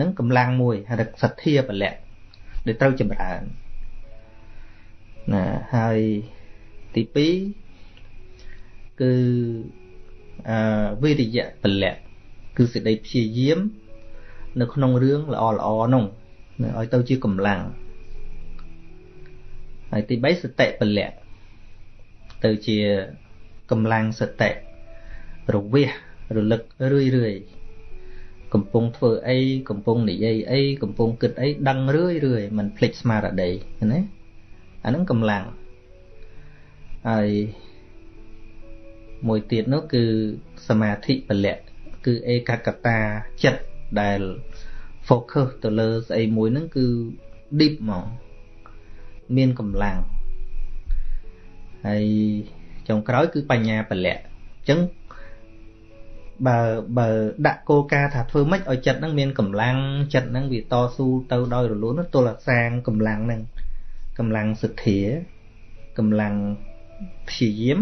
នឹងកម្លាំងមួយហៅថាសទ្ធាពលៈដែលត្រូវចម្រើន ណាហើយទី2គឺអឺវិរិយៈពលៈគឺសេចក្តីព្យាយាម នៅក្នុងរឿងល្អល្អនោះឲ្យទៅជាកម្លាំងហើយទី3សតិពលៈទៅជាកម្លាំងសតិរវិះរលឹករឿយរឿយកំពុងធ្វើអីកំពុងនិយាយអីកំពុងគិតអីដឹងរឿយរឿយមិនភ្លេចស្មារតីណា អានឹងកម្លាំងហើយមួយទៀតនោះគឺសមាធិពលៈគឺឯកកតាចិត្តដែល focus ទៅលើស្អីមួយហ្នឹងគឺ deep ហ្មងមានកម្លាំងហើយចុងក្រោយគឺបញ្ញាពលៈអញ្ចឹងបើបើដាក់គោលការណ៍ថាធ្វើម៉េចឲ្យចិត្តហ្នឹងមានកម្លាំងចិត្តហ្នឹងវាតស៊ូទៅដោយរលូនទល់តែសាងកម្លាំងហ្នឹង កម្លាំងសទ្ធាកម្លាំងព្យាយាម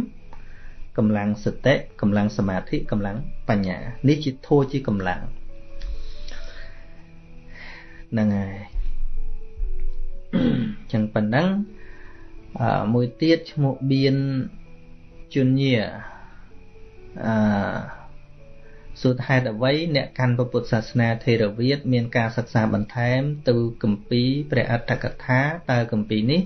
កម្លាំងសតិកម្លាំងសមាធិកម្លាំងបញ្ញានេះជាធัวជាកម្លាំងហ្នឹងហើយចឹងប៉ុណ្ណឹងមួយទៀតឈ្មោះបៀនជញ្ញាអឺ សុទ្ធហេតុអ្វីអ្នកកាន់ពុទ្ធសាសនាថេរវាទមានការសិក្សាបន្ថែមទៅគម្ពីរព្រះអត្តកថាតើគម្ពីរនេះ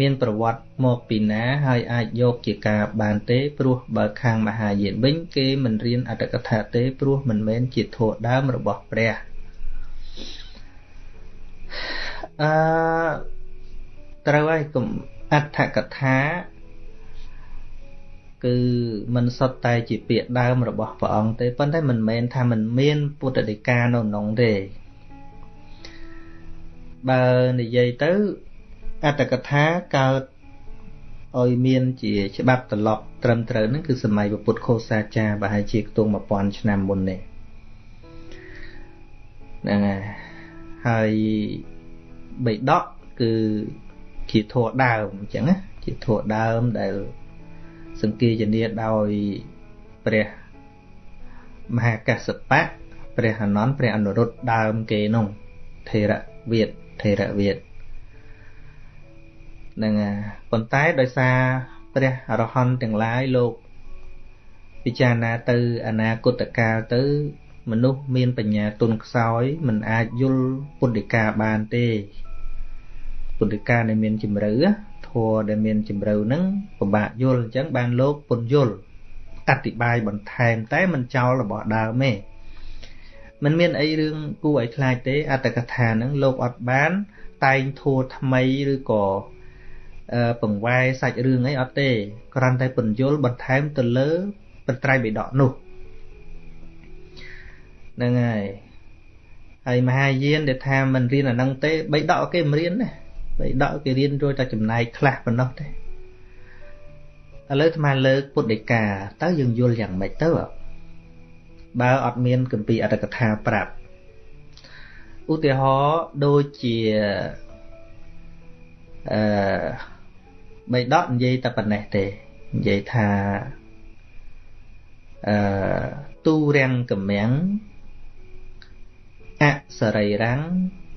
មានប្រវត្តិមកពីណាហើយអាចយកជាការបានទេព្រោះបើខាងមហាយានវិញគេមិនរៀនអត្តកថាទេព្រោះមិនមែនជាធម៌ដើមរបស់ព្រះអឺត្រូវហើយកុំអត្ថកថា គឺមិនសុទ្ធតែជាពាក្យដើមរបស់ព្រះអង្គទេប៉ុន្តែមិនមែនថាមិនមានពុទ្ធដីកានៅក្នុងទេបើនិយាយទៅអត្តកថាកើតឲ្យមានជាច្បាប់ត្រឡប់ត្រឹមត្រូវហ្នឹងគឺសម័យពុទ្ធខោសាចារប្រហែលជាខ្ទង់1000ឆ្នាំមុននេះហ្នឹងហើយហើយបៃដកគឺជាធัวដើមអញ្ចឹងណាជាធัวដើមដែល សង្គាយនាដោយព្រះមហាកសបៈព្រះអនន្តព្រះអនុរុទ្ធដើមគេនោះថេរវាទថេរវាទនឹងប៉ុន្តែដោយសារព្រះអរហន្តទាំងឡាយលោកពិចារណាទៅអនាគតកាលទៅមនុស្សមានបញ្ញាទុនខ្សោយមិនអាចយល់ពុទ្ធិកាបានទេពុទ្ធិកាដែលមានជំរឿ ធัวដែលមានជំរឿហ្នឹងពិបាកយល់អញ្ចឹងបានលោកពុនយល់អธิบายបន្ថែមតែមិនចោលរបស់ដើមទេมันមានអីរឿងគួរឲ្យខ្លាចទេអត្តកថាហ្នឹងលោកអត់បានតែងធัวថ្មីឬក៏ពង្វែសាច់រឿងអីអត់ទេគ្រាន់តែពន្យល់បន្ថែមទៅលើបត្រៃបិដកនោះហ្នឹងហើយហើយមហាយានដែលថាមិនរៀនអានឹងទេបិដកគេមិនរៀនណា បិដកគេរៀនរួចតែចំណែកខ្លះប៉ុណ្ណោះទេឥឡូវអាត្មាលើកពុទ្ធដីកាតើយើងយល់យ៉ាងម៉េចទៅបើអត់មានកម្ពីអត្តកថាប្រាប់ឧទាហរណ៍ដូចជាអឺបីដកនិយាយតែប៉ុណ្ណេះទេនិយាយថាអឺទូរាំងកម្មាំងអសរិរាំង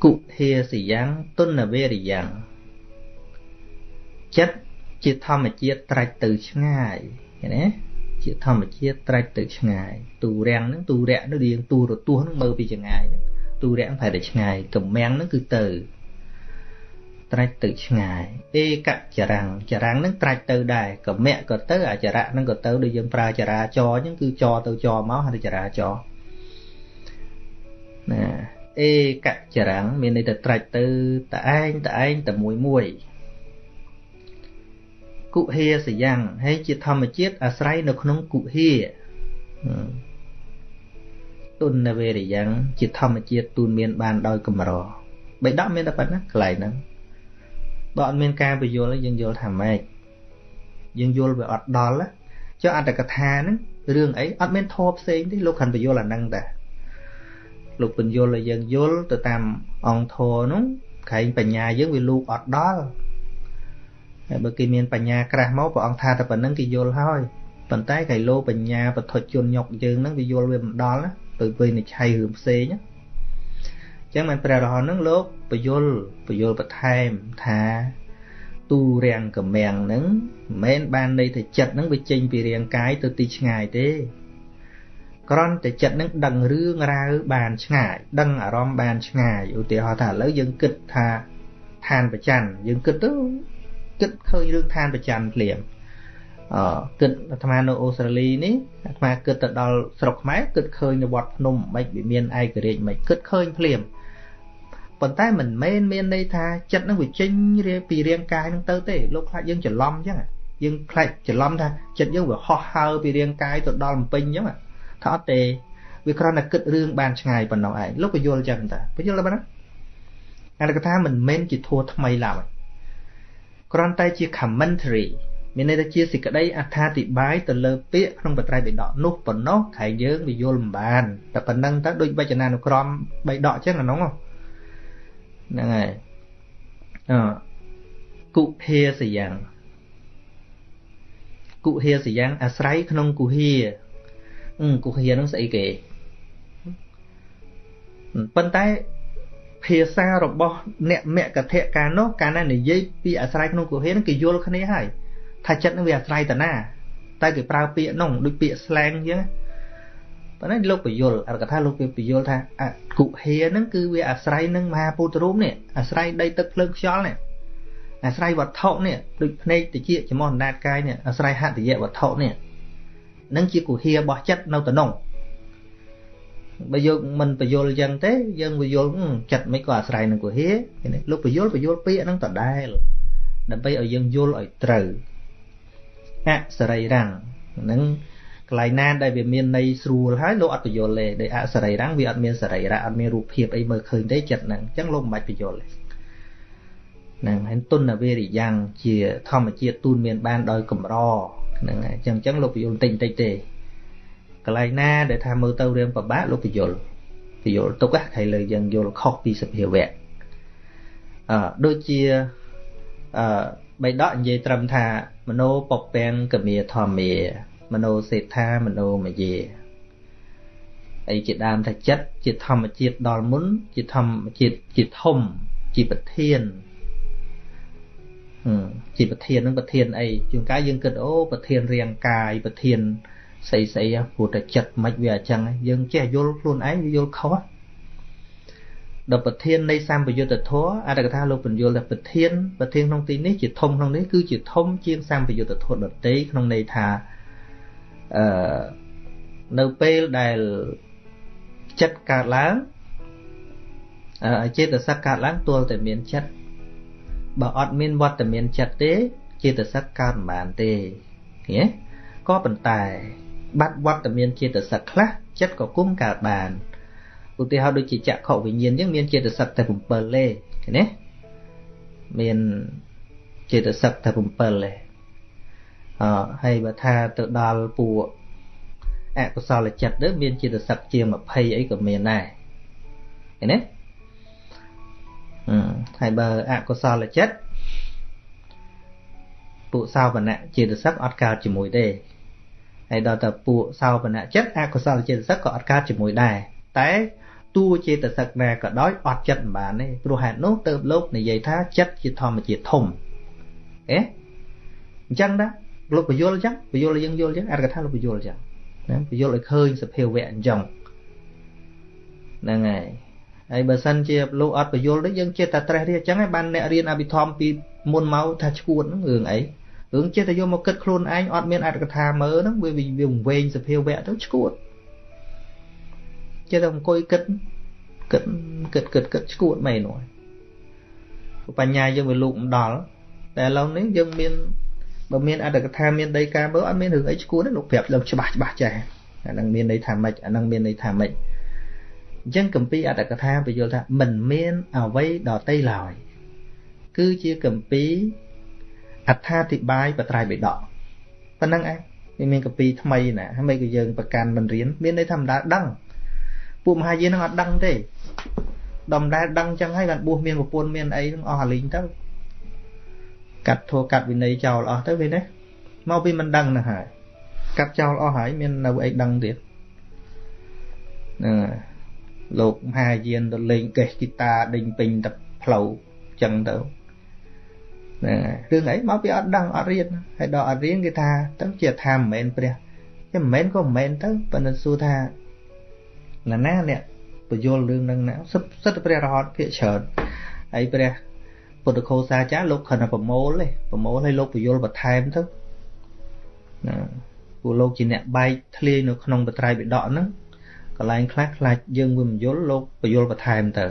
គុហេសយ៉ាងទុនវេរិយ៉ាងចិត្តជាធម្មជាតិត្រាច់ទៅឆ្ងាយឃើញទេជាធម្មជាតិត្រាច់ទៅឆ្ងាយទូរាំងហ្នឹងទូរៈនឹងរៀងទូរទស្សន៍ហ្នឹងមើលពីចម្ងាយហ្នឹងទូរៈហ្នឹងប្រហែលតែឆ្ងាយកម្មាំងហ្នឹងគឺទៅត្រាច់ទៅឆ្ងាយឯកចរាំងចរាំងហ្នឹងត្រាច់ទៅដែរកម្មៈក៏ទៅអចរៈហ្នឹងក៏ទៅដូចយើងប្រើចរាចរអញ្ចឹងគឺចរទៅចរមកហើយចរាចរណា ឯកចរាំងមានន័យថាត្រាច់ទៅតឯងតឯងតែមួយមួយគុហាសយ៉ាងហើយជាធម្មជាតិអាស្រ័យនៅក្នុងគុហាទុនវេរិយ៉ាងជាធម្មជាតិទូនមានបានដោយកម្របៃដកមានតែប៉ុណ្ណាកន្លែងហ្នឹងបើអត់មានការបញ្យល់យើងយល់ថាម៉េចយើងយល់វាអត់ដល់ចុះអត្តកថាហ្នឹងរឿងអីអត់មានធម៌ផ្សេងទេលោកខានបញ្យល់អាហ្នឹងតា លោកបញ្យល់ឲ្យយើងយល់ទៅតាមអង្គធរនោះក្រែងបញ្ញាយើងវាលូកអត់ដល់ហើយបើគេមានបញ្ញាក្រាស់មកព្រះអង្គថាតែប៉ុណ្្នឹងគេយល់ហើយប៉ុន្តែកៃលោបញ្ញាបឋិជនញុកយើងហ្នឹងវាយល់វាមិនដល់ណាទៅវិនិច្ឆ័យរឿងផ្សេងណាចឹងមិនព្រះរហន្តនឹងលោកបយលបយលបន្ថែមថាទូរាំងកម្មាំងនឹងមិនមែនបានន័យថាចិត្តនឹងវាចេញពីរាងកាយទៅទីឆ្ងាយទេ គ្រាន់តែចិត្តនឹងដឹងរឿងរ៉ាវបានឆ្ងាយដឹងអារម្មណ៍បានឆ្ងាយឧទាហរណ៍ថាឥឡូវយើងគិតថាឋានប្រច័នយើងគិតទៅគិតឃើញរឿងឋានប្រច័នភ្លាមអគិតអាត្មានៅអូស្ត្រាលីនេះអាត្មាគិតទៅដល់ស្រុកខ្មែរគិតឃើញនៅវត្តភ្នំមិនវាមានឯករាជ្យមិនគិតឃើញភ្លាមប៉ុន្តែមិនមែនមានន័យថាចិត្តនឹងវាចេញពីរាងកាយនឹងទៅទេលោកខ្លាចយើងច្រឡំអញ្ចឹងយើងខ្លាចច្រឡំថាចិត្តយើងវាហោះហើរពីរាងកាយទៅដល់បំពេញអញ្ចឹង ថាអត់ទេវាគ្រាន់តែគិតរឿងបានឆ្ងាយប៉ុណ្ណោះឯងលោកបញ្យល់អញ្ចឹងតាបញ្យល់បានណាអានកថាមិនមែនជាធัวថ្មីឡើយគ្រាន់តែជា commentary មានន័យថាជាសេចក្តីអត្ថាធិប្បាយទៅលើពាក្យក្នុងបត្រៃបិដកនោះប៉ុណ្ណោះខែយើងវាយល់មិនបានតែប៉ុណ្ណឹងទៅដូចវចនានុក្រមបិដកអញ្ចឹងអានោះហ្នឹងហើយអគុហាសយ៉ាងគុហាសយ៉ាងអាស្រ័យក្នុងគុហា គុហានឹងស្អីគេប៉ុន្តែភាសារបស់អ្នកមគ្គធកាលនោះកាលណានិយាយពីអាស្រ័យក្នុងគុហានឹងគេយល់គ្នាហើយថាចិត្តនឹងវាអាស្រ័យតាណា តែគេប្រើពាក្យនោះដូចពាក្យ slang អញ្ចឹងប៉ុន្តែលោកបយលអរកថាលោកគេបយលថាអគុហាហ្នឹងគឺវាអាស្រ័យនឹងមហាពុទ្ធរូបនេះអាស្រ័យដីទឹកភ្លើងខ្យល់នេះអាស្រ័យវត្ថុនេះដូចភ្នែកតិចចំោះអណ្ដាតកាយនេះអាស្រ័យហតិយវត្ថុនេះ នឹងជាគុហារបស់ចិត្តនៅតំណងបើយើងមិនបយលអញ្ចឹងទេ យើងបយលចិត្តមិនក៏អាស្រ័យនឹងគុហាលោកបយលបយលពាក្យហ្នឹងតដែលដើម្បីឲ្យយើងយល់ឲ្យត្រូវអសរីរាំងហ្នឹងកន្លែងណាដែលវាមានន័យស្រួលហើយលោកអត់បញ្យល់ទេដោយអសរីរាំងវាអត់មានសរីរៈអត់មានរូបភាពអីមើលឃើញទេចិត្តហ្នឹងអញ្ចឹងលោកមិនបាច់បញ្យល់ទេហ្នឹងហើយទុនវេរិយ៉ាងជាធម្មជាតិទូនមានបានដោយកម្រ ហ្នឹងហើយអញ្ចឹងអញ្ចឹងលោកបញ្យល់បន្តិចបន្តិចទេកន្លែងណាដែលថាមើលទៅរឿងពិបាកលោកបញ្យល់បញ្យល់ទុកហ្នឹងលើយើងយល់ខុសពីសភាវៈអឺដូចជាអឺបៃដកនិយាយត្រឹមថាមโนពពាំងកមាធម្មាមโนសេដ្ឋាមโนមយាអីជាដើមថាចិត្តជាធម្មជាតិដល់មុនជាធម្មជាតិជាធំជាប្រធាន ជាប្រធាននឹងប្រធានអីជួនកាលយើងគិតអូប្រធានរាងកាយប្រធានស្អីស្អីព្រោះតែចិត្តមិនវាអញ្ចឹងយើងចេះយល់ខ្លួនឯងវាយល់ខុសដល់ប្រធាននៃសម្បយុទ្ធធម៌អត្តកថាលោកបញ្យល់ថាប្រធានប្រធានក្នុងទីនេះជាធំក្នុងនេះគឺជាធំជាងសម្បយុទ្ធធម៌ដតីក្នុងន័យថាអឺនៅពេលដែលចិត្តកើតឡើងអឺចេតសិកកើតឡើងទល់តែមានចិត្ត បើអត់មានវត្តមានចិត្តទេ ចេតសិកកើតមិនបានទេឃើញទេក៏ប៉ុន្តែបាត់វត្តមានចេតសិកខ្លះចិត្តក៏គុំកើតបានឧទាហរណ៍ដូចជាចក្ខុវិញ្ញាណអញ្ចឹងមានចេតសិកតែ7ទេឃើញទេមានចេតសិកតែ7ទេអហើយបើថាទៅដល់ពួកអកុសលចិត្តទៅមានចេតសិកជា20អីក៏មានដែរឃើញទេ ហើយបើអកុសលចិត្តពួកសោបនៈចេតសិកអត់កើតជាមួយទេហើយដល់តែពួកសោបនៈចិត្តអកុសលចេតសិកក៏អត់កើតជាមួយដែរតែតួចេតសិកណាក៏ដោយអត់ចិត្តមិនបានទេព្រោះហេតុនោះទៅលោកនិយាយថាចិត្តជាធម្មជាតិធំអេអញ្ចឹងណាលោកបញ្យល់អញ្ចឹងបញ្យល់យើងយល់អញ្ចឹងអត្ថកថាលោកបញ្យល់អញ្ចឹងណាបញ្យល់ឲ្យឃើញសភាវៈអញ្ចឹងហ្នឹងហើយ ហើយបើសិនជាលោកអត់បញ្យល់ទេយើងចេះតែត្រេះរិះអញ្ចឹងហើយបានអ្នករៀនអភិធម្មពីមុនមកថាឈួតហ្នឹងរឿងអីរឿងចេះតែយកមកគិតខ្លួនឯងអត់មានអត្ថកថាមើលហ្នឹងវាវាវែងសភាវៈទៅឈួតចេះតែអង្គុយគិតគិតគិតគិតគិតឈួតមែននោះបញ្ញាយើងវាលោកមិនដល់តែឥឡូវនេះយើងមានបើមានអត្តកថាមានដីកាមើលអត់មានរឿងអីឈួតទេលោកប្រាប់លោកច្បាស់ច្បាស់ចេះអានឹងមានន័យថាម៉េចអានឹងមានន័យថាម៉េច អញ្ចឹងកម្ពីអត្តកថាបញ្យល់ថាមិនមានអវ័យដតីឡើយគឺជាកម្ពីអត្ថាធិប្បាយបត្រៃបិដកប៉ុណ្ណឹងឯងវាមានកម្ពីថ្មីណាហើយក៏យើងប្រកាន់មិនរៀនមានន័យធម្មតាដឹងពួកមហាយាននឹងអត់ដឹងទេដំដែលដឹងចឹងហើយបានបួសមានប្រពន្ធមានអីនឹងអស់អាលីងទៅកាត់ធัวកាត់វិន័យចោលអស់ទៅវិញណាមកពីមិនដឹងណាហើយកាត់ចោលអស់ហើយមាននៅអីដឹងទៀតហ្នឹង លោកមហាយានទៅលេងកេះហ្គីតាដេញពេញតែផ្លូវចឹងទៅហ្នឹងរឿងអីមកពីអត់ដឹងអត់រៀនហើយដល់អត់រៀនគេថាទៅជាថាមិនមែនព្រះតែមិនមែនក៏មិនមែនទៅប៉ុន្តែសួរថាណាណាអ្នកបញ្យល់រឿងហ្នឹងណាសិទ្ធិព្រះរហន្តភាកច្រើនហើយព្រះពុទ្ធគោសាចារ្យលោកខណ្ឌប្រមូលទេប្រមូលឲ្យលោកបញ្យល់បន្ថែមទៅណាពួកលោកជាអ្នកបែកធ្លាយនៅក្នុងបត្រៃបិដកហ្នឹង កន្លែងខ្លះខ្លាចយើងវាមិនយល់លោកបញ្យល់បន្ថែមទៅ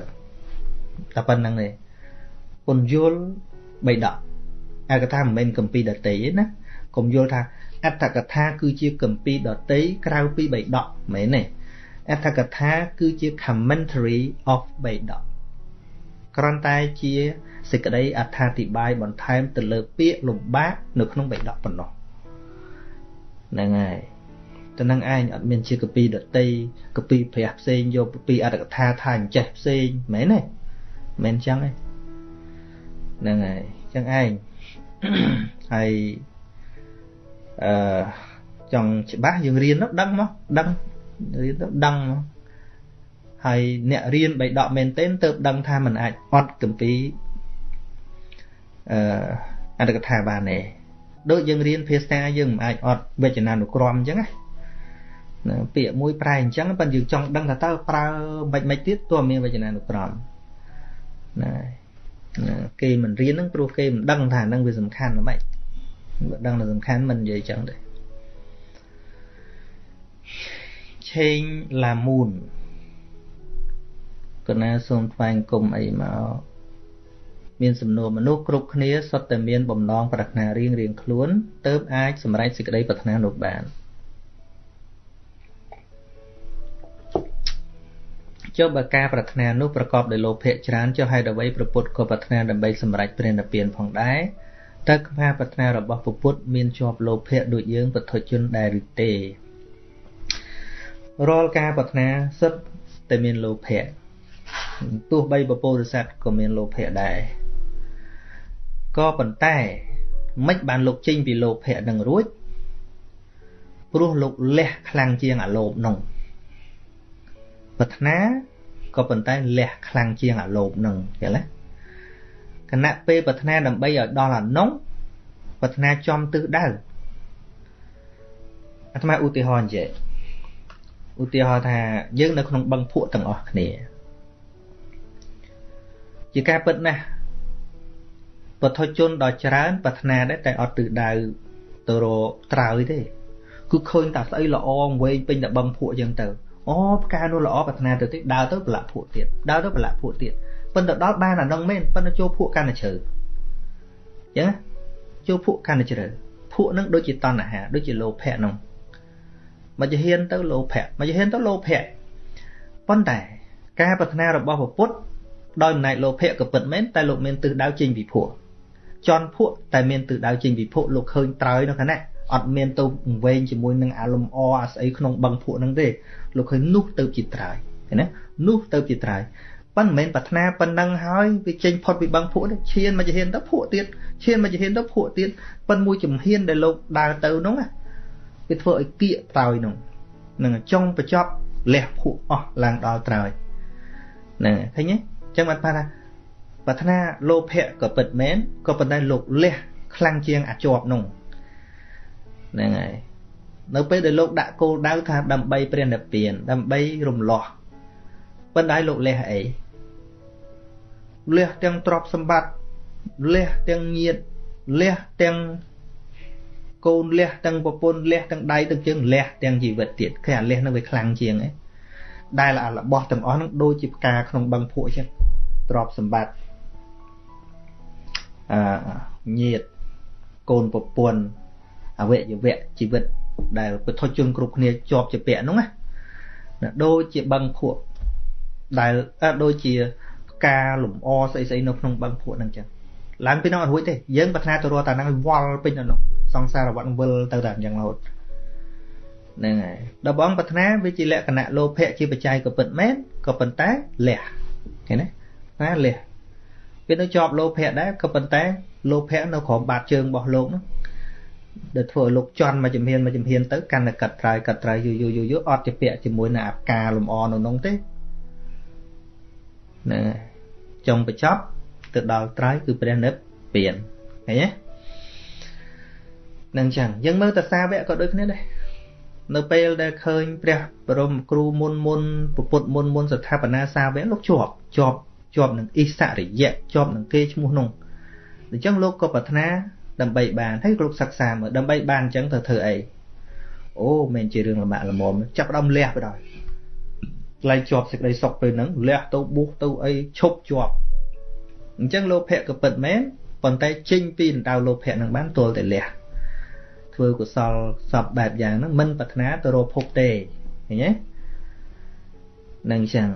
តែប៉ុណ្្នឹងទេពន្យល់បិដកឯកថាមិនមែនកម្ពីដតីទេណាកុំយល់ថាអត្តកថាគឺជាកម្ពីដតីក្រៅពីបិដកមិនមែនទេអត្ថកថាគឺជា commentary of Vedas គ្រាន់តែជាសេចក្តីអត្ថាធិប្បាយបន្ថែមទៅលើពាក្យលំបាកនៅក្នុងបេដកប៉ុណ្ណោះហ្នឹងហើយ ទៅនឹងឯងអត់មានជាកពីដតីកពីព្រះផ្សេងយកពីអត្តកថាថាអញ្ចេះផ្សេងមែនទេមែនចឹងទេហ្នឹងហើយចឹងឯងហើយអឺចង់ច្បាស់យើងរៀននោះដឹងមកដឹងរៀនទៅដឹងហើយអ្នករៀនបៃដកមែនទែនទៅដឹងថាมันអាចអត់កំពីអឺអត្តកថាបានទេដូចយើងរៀនភាសាយើងមិនអាចអត់វចនានុក្រមអញ្ចឹងណា ពាក្យមួយប្រែអញ្ចឹងប៉ុន្តែយើងចង់ដឹងថាតើប្រើមិនមិនទៀតទោះមានវចនានុក្រមណាគេមិនរៀនហ្នឹងព្រោះគេមិនដឹងថាហ្នឹងវាសំខាន់ហ្មងបើដឹងថាសំខាន់មិននិយាយអញ្ចឹងទេឆេងឡាមូនកណាសូមថ្វាយគុំអីមកមានសំណួរមនុស្សគ្រប់គ្នាសុទ្ធតែមានបំណងប្រាថ្នារៀងរៀងខ្លួនទៅអាចសម្រេចសេចក្តីប្រាថ្នានោះបាន ចុះបើការប្រាថ្នានោះប្រកបដោយលោភៈច្រើនចុះហេតុអ្វីប្រពុតក៏ប្រាថ្នាដើម្បីសម្រេចព្រះនិព្វានផងដែរតើការប្រាថ្នារបស់ប្រពុតមានជាប់លោភៈដូចយើងពុទ្ធជនដែរឬទេរាល់ការប្រាថ្នាសិតតែមានលោភៈទោះបីបពោធិសត្វក៏មានលោភៈដែរក៏ប៉ុន្តែមិនបានលោកចេញពីលោភៈនឹងរួចព្រោះលោកលះខ្លាំងជាងអាលោភនោះ ប្រាថ្នាក៏ប៉ុន្តែលះខ្លាំងជាងអាលោភនឹងយល់ទេគណៈពេលប្រាថ្នាដើម្បីឲ្យដល់អានោះប្រាថ្នាចំទិសដៅអាត្មាឧទាហរណ៍និយាយឧទាហរណ៍ថាយើងនៅក្នុងបឹងភក់ទាំងអស់គ្នាជាការពិតណាស់បទជនដ៏ច្រើនប្រាថ្នាដែរតែអត់ទិសដៅទៅរកត្រើយទេគឺឃើញតែស្អីល្អវែងពេញតែបឹងភក់អញ្ចឹងទៅ អូផ្កានោះល្អប្រាថ្នាទៅទៀតដើរទៅប្រឡាក់ភក់ទៀតដើរទៅប្រឡាក់ភក់ទៀតប៉ុន្តែដល់បានអានឹងមែនប៉ុន្តែចូលភក់កាន់តែជ្រៅអញ្ចឹងចូលភក់កាន់តែជ្រៅភក់នឹងដូចជាតណ្ហាដូចជាលោភៈនោះមកជាហ៊ានទៅលោភៈមកជាហ៊ានទៅលោភៈប៉ុន្តែការប្រាថ្នារបស់ពពុទ្ធដោយអំណាចលោភៈក៏ពិតមែនតែលោកមានទិសដៅចេញពីភក់ចន់ភក់តែមានទិសដៅចេញពីភក់លោកឃើញត្រើយនៅខណៈ អត់មានទៅវែងជាមួយនឹងអាលំអអាស្អីក្នុងបឹងភក់ហ្នឹងទេលោកឃើញនោះទៅជាត្រើយឃើញណានោះទៅជាត្រើយប៉ុន្តែមិនមែនប្រាថ្នាប៉ុណ្ណឹងហើយវាចេញផុតពីបឹងភក់ទេឈានមកជាហ៊ានទៅភក់ទៀតឈានមកជាហ៊ានទៅភក់ទៀតប៉ុន្តែមួយជំហានដែលលោកដើរទៅនោះវាធ្វើឲ្យគៀកត្រើយនោះនឹងចុងបញ្ចប់លះភក់អស់ឡើងដល់ត្រើយហ្នឹងឃើញទេអញ្ចឹងបានថាប្រាថ្នាលោភៈក៏ពិតមែនក៏ប៉ុន្តែលោកលះខ្លាំងជាងអាជាប់នោះ ហ្នឹងហើយនៅពេលដែលលោកដាក់គោលដៅថាដើម្បីព្រះនិព្វានដើម្បីរំលោះប៉ុន្តែលោកលះអីលះទាំងទ្រព្យសម្បត្តិលះទាំងញាតលះទាំងកូនលះទាំងប្រពន្ធលះទាំងដៃទាំងជើងលះទាំងជីវិតទៀតគឺអាលះនឹងវាខ្លាំងជាងឯងដែលអារបស់ទាំងអស់នឹងដូចជាផ្កាក្នុងបឹងភក់អញ្ចឹងទ្រព្យសម្បត្តិអឺញាតកូនប្រពន្ធ អវយវៈជីវិតដែលពុទ្ធជនគ្រប់គ្នាជាប់ជាពាក់ហ្នឹងណាដូចជាបឹងភក់ដែលដូចជាផ្កាលំអស្អីស្អីនៅក្នុងបឹងភក់ហ្នឹងចឹងឡើងពីនោះអត់រួចទេយើងប្រាថ្នាទៅរកតាហ្នឹងឲ្យវល់ពេញនៅនោះសង្សារវត្តវិលទៅតែអញ្ចឹងរហូតហ្នឹងហើយដល់បងប្រាថ្នាវាជាលក្ខណៈលោភៈជាបច្ច័យក៏ពិតមែនក៏ប៉ុន្តែលះឃើញទេណាលះវានៅជាប់លោភៈដែរក៏ប៉ុន្តែលោភៈនៅក្រោមបាតជើងរបស់លោកនោះ ដែលធ្វើឲ្យលោកជន់មកជំហានមកជំហានទៅកាន់តែកាត់ត្រើយកាត់ត្រើយយូរយូរយូរយូរអត់ជាពាក់ជាមួយនឹងអាការលំអនៅនោះទេណាចុងបញ្ចប់ទៅដល់ត្រើយគឺព្រះនិព្វានឃើញទេនឹងចឹងយើងមើលតសាវៈក៏ដូចគ្នាដែរនៅពេលដែលឃើញព្រះបរមគ្រូមុនមុនពុទ្ធមុនមុនស្ថាបនាសាវៈលោកជាប់ជាប់ជាប់នឹងអិសរិយៈជាប់នឹងគេឈ្មោះនោះអញ្ចឹងលោកក៏ប្រាថ្នា ដើម្បីបានហើយលោកសិក្សាមើលដើម្បីបានអញ្ចឹងទៅធ្វើអីអូមិនជារឿងលំបាកលំមចាប់ដើមលះទៅដល់ថ្លៃជាប់សេចក្តីសុខពេលហ្នឹងលះទៅបុះទៅអីឈប់ជាប់អញ្ចឹងលោភៈក៏ពិតមែនប៉ុន្តែចេញពីដណ្ដៅលោភៈនឹងបានទល់តែលះធ្វើកុសលសពបែបយ៉ាងហ្នឹងមិនប្រាថ្នាទៅរកភពទេឃើញទេនឹងអញ្ចឹង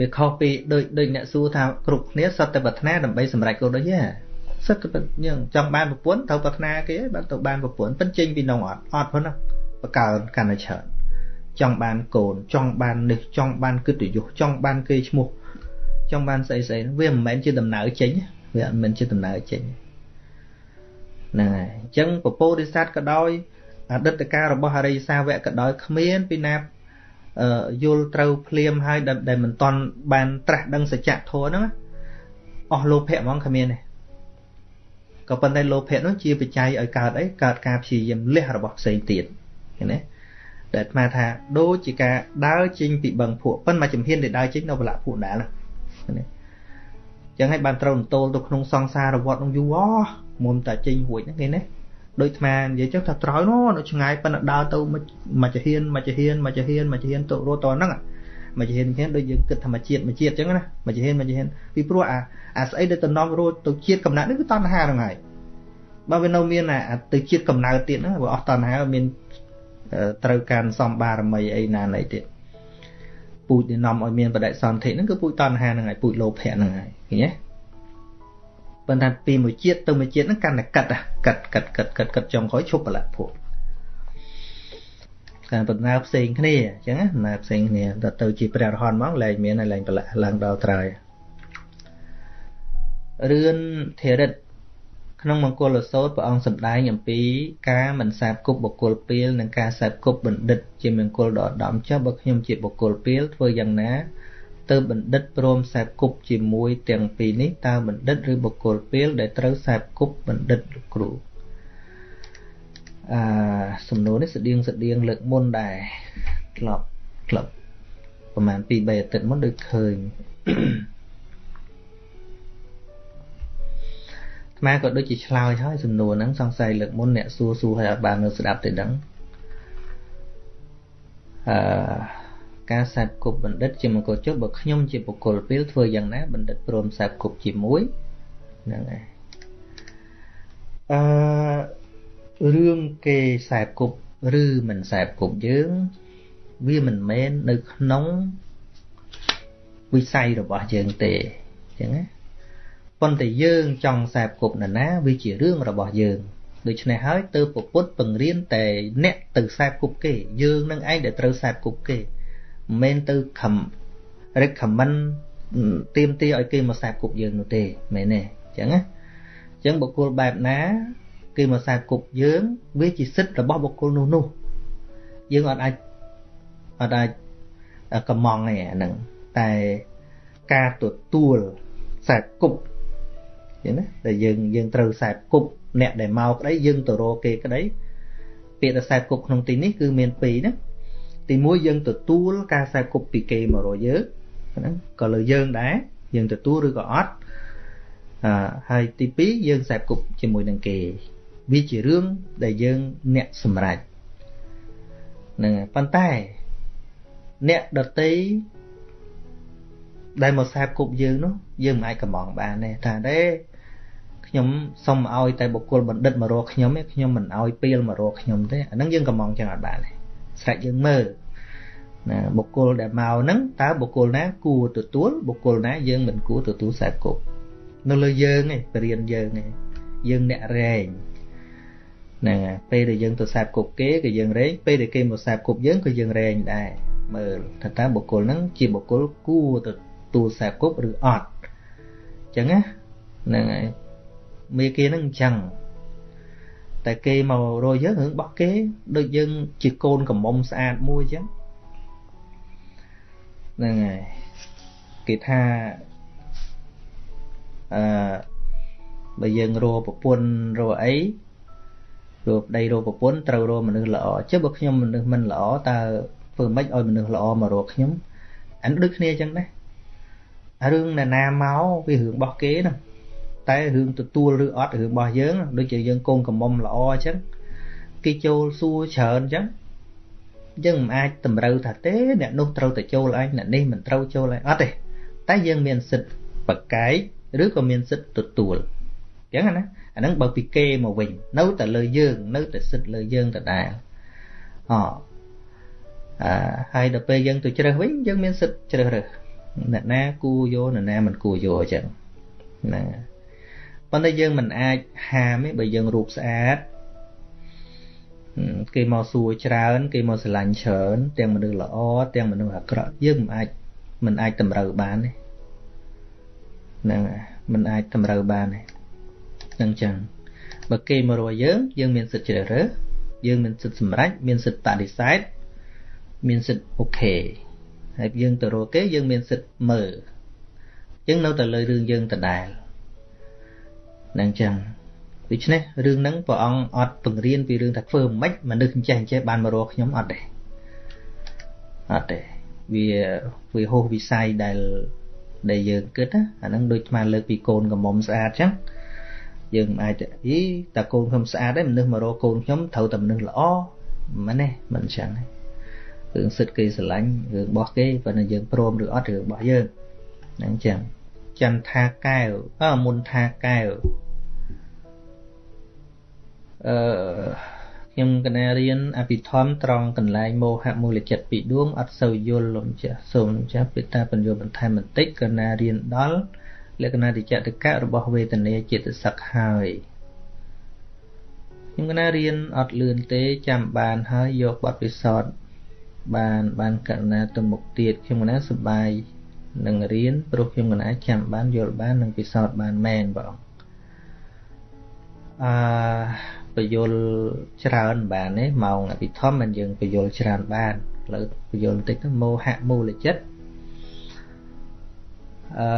វាខុសពីដូចដូចអ្នកសួរថាគ្រប់គ្នាសត្វតែប្រាថ្នាដើម្បីសម្រេចគោលដូចទេ សិតទៅយើងចង់បានប្រពន្ធត្រូវប្រាថ្នាគេបានទៅបានប្រពន្ធប៉ិនចេញពីនងអត់អត់ប៉ុណ្ណាបកើកាន់តែច្រើនចង់បានកូនចង់បាននេះចង់បានកិត្តិយសចង់បានគេឈ្មោះចង់បានស្អីស្អីវាមិនមែនជាដំណើរចេញវាមិនមែនជាដំណើរចេញហ្នឹងហើយអញ្ចឹងពពោធិសត្វក៏ដោយអតីតកាលរបស់អរិយសាវកក៏ដោយគ្មានពីណាយល់ត្រូវភ្លាមហើយដែលមិនតន់បានត្រាស់ដឹងសច្ចធម៌ហ្នឹងអស់លោភៈហ្មងគ្មានទេ ក៏ប៉ុន្តែលោភៈនោះជាបច្ច័យឲ្យកើតអីកើតការព្យាយាមលះរបស់ផ្សេងទៀតឃើញទេដែលអាត្មាថាដូចជាការដើរចេញពីបឹងភក់ប៉ុន្តែជំហានដែលដើរចេញនៅបលៈភក់ដែរណាណាចឹងហើយបានត្រូវតូលទៅក្នុងសង្សារវត្តនោះយូរអស់មុំតែចេញរួចហ្នឹងគេណាដូចអាត្មានិយាយចឹងថាត្រោយនោះនៅឆ្ងាយប៉ុន្តែដើរទៅមកចហ៊ានមកចហ៊ានមកចហ៊ានមកចហ៊ានទៅរត់តហ្នឹង មកចហ៊ានហ្នឹងដូចយើងគិតធម្មជាតិមកជាតិចឹងណាមកចហ៊ានមកចហ៊ានពីព្រោះអាអាស្អីដែលតំណងរត់ទៅជាតិកំណត់នេះគឺតណ្ហាហ្នឹងហើយបើវានៅមានអាទៅជាតិកំណើតទៀតហ្នឹងបើអស់តណ្ហាមានត្រូវការសំបារមីអីណាណីទៀតពូជដែលនាំឲ្យមានបដិសន្ធិហ្នឹងគឺពូជតណ្ហាហ្នឹងហើយពូជលោភៈហ្នឹងហើយឃើញទេប៉ុន្តែពីមួយជាតិទៅមួយជាតិហ្នឹងកាន់តែកាត់កាត់កាត់កាត់កាត់កាត់ចុងក្រោយឈប់បលៈភព ការដំណើរផ្សេងគ្នាអញ្ចឹងណាដំណើរផ្សេងគ្នាដល់ទៅជាព្រះរហន្តមកលែងមានហើយលែងបលៈឡើងដល់ត្រើយរឿនធរិតក្នុងមង្គលសោតព្រះអង្គសម្ដែងអំពីការមិនសាបគប់បុគ្គលពីលនិងការសាបគប់បណ្ឌិត ជាមង្គលដ៏ឧត្តមចុះបើខ្ញុំជាបុគ្គលពីលធ្វើយ៉ាងណាទើបបណ្ឌិតព្រមសាបគប់ជាមួយទាំងពីរនេះតើបណ្ឌិតឬបុគ្គលពីលដែលត្រូវសាបគប់បណ្ឌិតលោកគ្រូ អឺសំណួរនេះស្តៀងស្តៀងលើកមុនដែរក្លប់ក្លប់ប្រហែល2 3អាទិត្យមុនដូចឃើញខ្មែរក៏ដូចជាឆ្លើយហើយសំណួរហ្នឹងសង្ស័យលើកមុនអ្នកសួរសួរឲ្យអត់បាននៅស្ដាប់ទេដឹងអឺការសាបគប់បណ្ឌិតជាមង្គលចុះបើខ្ញុំជាបុគ្គលពេលធ្វើយ៉ាងណាបណ្ឌិតព្រមសាបគប់ជាមួយហ្នឹងហើយអឺ រឿងគេសាបគប់ឬមិនសាបគប់យើង វាមិនមែននៅក្នុងវិស័យរបស់យើងទេអញ្ចឹងណាប៉ុន្តែយើងចង់សាបគប់នរណាវាជារឿងរបស់យើងដូច្នេះហើយទើបពុទ្ធបង្រៀនតែអ្នកទៅសាបគប់គេយើងនឹងឯងដែលត្រូវសាបគប់គេមិនមែនទៅខំ recommend ទៀមទាឲ្យគេមកសាបគប់យើងនោះទេមែនទេអញ្ចឹងណាអញ្ចឹងបុគ្គលបែបណា គេមកសាបគប់យើងវាជាសិទ្ធិរបស់បុគ្គលនោះនោះយើងអត់អាចអត់អាចកំងទេអាហ្នឹងតែការទទួលសាបគប់ចឹងណាដែលយើងយើងត្រូវសាបគប់អ្នកដែលមកក្តីយើងទៅរកគេក្តីពាក្យថាសាបគប់ក្នុងទីនេះគឺមានពីរណាទីមួយយើងទទួលការសាបគប់ពីគេមករកយើងហ្នឹងក៏លើយើងដែរយើងទទួលឬក៏អត់អឺហើយទី2យើងសាបគប់ជាមួយនឹងគេ វាជារឿងដែលយើងអ្នកសម្រេចហ្នឹងប៉ុន្តែអ្នកដតីដែលមកសាបគប់យើងនោះយើងមិនអាចកំងបានទេថាទេខ្ញុំសុំឲ្យតែបុគ្គលបណ្ឌិតមករកខ្ញុំទេខ្ញុំមិនឲ្យពេលមករកខ្ញុំទេអាហ្នឹងយើងកំងចឹងអត់បានទេស្រេចយើងមើលណាបុគ្គលដែលមកហ្នឹងតើបុគ្គលណាគួរទទួលបុគ្គលណាយើងមិនគួរទទួលខ្សែគប់នៅលើយើងឯងបរៀនយើងឯងយើងអ្នករែង ហ្នឹងហើយពេលដែលយើងទៅសាបគប់គេក៏យើងរែងពេលដែលគេមកសាបគប់យើងក៏យើងរែងដែរមើលថាតើបុគ្គលហ្នឹងជាបុគ្គលគួរទទួលសាបគប់ឬអត់អញ្ចឹងណាហ្នឹងហើយមេគេហ្នឹងអញ្ចឹងតែគេមករយយើងរឿងរបស់គេដូចយើងជាកូនកំមុំស្អាតមួយអញ្ចឹងហ្នឹងហើយគេថាអឺបើយើងរកប្រពន្ធរកអី រកប្តីរកប្រពន្ធត្រូវរកមនុស្សល្អចុះបើខ្ញុំមនុស្សមិនល្អតើធ្វើម៉េចឲ្យមនុស្សល្អមករកខ្ញុំអានដូចគ្នាអញ្ចឹងដែររឿងណានាមកវារឿងរបស់គេណាតែរឿងទទួលឬអត់រឿងរបស់យើងដូចជាយើងកូនកំមុំល្អអញ្ចឹងគេចូលសួរច្រើនអញ្ចឹងយើងមិនអាចតម្រូវថាទេអ្នកនោះត្រូវតែចូលអញអ្នកនេះមិនត្រូវចូលអញអត់ទេតែយើងមានសិទ្ធិបកកែកឬក៏មានសិទ្ធិទទួលអញ្ចឹងណា អាហ្នឹងបើពីគេមកវិញនៅតែលើយើង នៅតែសិទ្ធិលើយើងដដែលអអឺហើយដល់ពេលយើងទៅជ្រើសវិញយើងមានសិទ្ធិជ្រើសរើសអ្នកណាគួរយកអ្នកណាមិនគួរយកអញ្ចឹងណាប៉ុន្តែយើងមិនអាចហាមទេបើយើងរូបស្អាតគេមកសួរច្រើន គេមកស្រឡាញ់ច្រើន ទាំងមនុស្សល្អទាំងមនុស្សអាក្រក់យើងមិនអាចមិនអាចតម្រូវបានទេហ្នឹងមិនអាចតម្រូវបានទេហ្នឹងចឹងបើគេមករកយើងយើងមានសិទ្ធិជ្រើសរើសយើងមានសិទ្ធិសម្រេចមានសិទ្ធិបដិសេធមានសិទ្ធិអូខេហើយយើងទៅរកគេយើងមានសិទ្ធិមើលអញ្ចឹងនៅតែលើរឿងយើងដដែលហ្នឹងចឹងដូច្នេះរឿងហ្នឹងព្រះអង្គអត់បង្រៀនពីរឿងថាធ្វើមិនមនុស្សអញ្ចេះអញ្ចេះបានមករកខ្ញុំអត់ទេអត់ទេវាវាហោះវិស័យដែលដែលយើងគិតណាអាហ្នឹងដូចស្មានលើកពីកូនកំមុំស្អាតចឹង យើងមិនអាចអីតាកូនខ្ញុំស្អាតទេមនុស្សមករកកូនខ្ញុំត្រូវតែមនុស្សល្អមិនទេមិនចឹងទេរឿងសិទ្ធគេស្រឡាញ់រឿងរបស់គេប៉ុន្តែយើងព្រមឬអត់រឿងរបស់យើងហ្នឹងចឹងចន្ទថាកែវអើមុនថាកែវអឺខ្ញុំកណារៀនអភិធម្មត្រង់កន្លែងមោហៈមូលចិត្តពីដួងអត់សូវយល់លោកចាស់សូមចាស់ពេលតាបញ្យល់បន្ថែមបន្តិចកណារៀនដល់ លក្ខណៈតិចតកៈរបស់វេទនាចិត្តសឹកហើយខ្ញុំកណារៀនអត់លឿនទេចាំបានហើយយកបទពិសោធន៍បានបានកណាទៅមុខទៀតខ្ញុំកណាសប្បាយនឹងរៀនព្រោះខ្ញុំកណាចាំបានយល់បាននិងពិសោធន៍បានមែនបងអឺបយលច្រើនបានទេម៉ោងអភិធម្មមិនយើងបយលច្រើនបានឥឡូវបយលបន្តិចទៅមោហៈមូលចិត្ត អឺ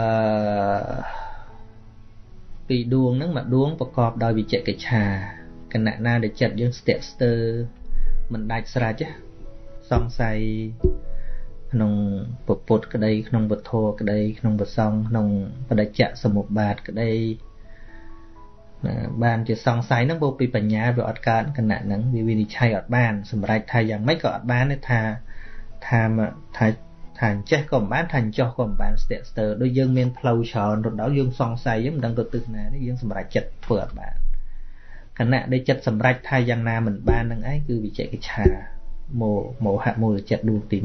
ពីដួងហ្នឹងមួយដួងប្រកបដោយវិជ្ជកិច្ឆាគណៈណាដែលចិត្តយើងស្ទាក់ស្ទើរមិនដាច់ស្រេចសង្ស័យក្នុងពុទ្ធក្តី ក្នុងវធក្តី ក្នុងប្រសងក្នុងបដិច្ចសមុបាទក្តីបានជាសង្ស័យហ្នឹងពោពីបញ្ញាវាអត់កើតគណៈហ្នឹងវាវិនិច្ឆ័យអត់បាន សម្រេចថាយ៉ាងម៉េចក៏អត់បានទេថាថាថា ថាអញ្ចេះក៏មិនបានថាអញ្ចោះក៏មិនបានស្ទាក់ស្ទើរដូចយើងមានផ្លូវច្រើនរដល់យើងសង្ស័យយើងមិនដឹងទៅទិសណាទេយើងសម្រេចចិត្តធ្វើអត់បានគណៈដែលចិត្តសម្រេចថាយ៉ាងណាមិនបាននឹងឯងគឺវិជកិច្ឆាមោមោហៈមូលចិត្តដួងទី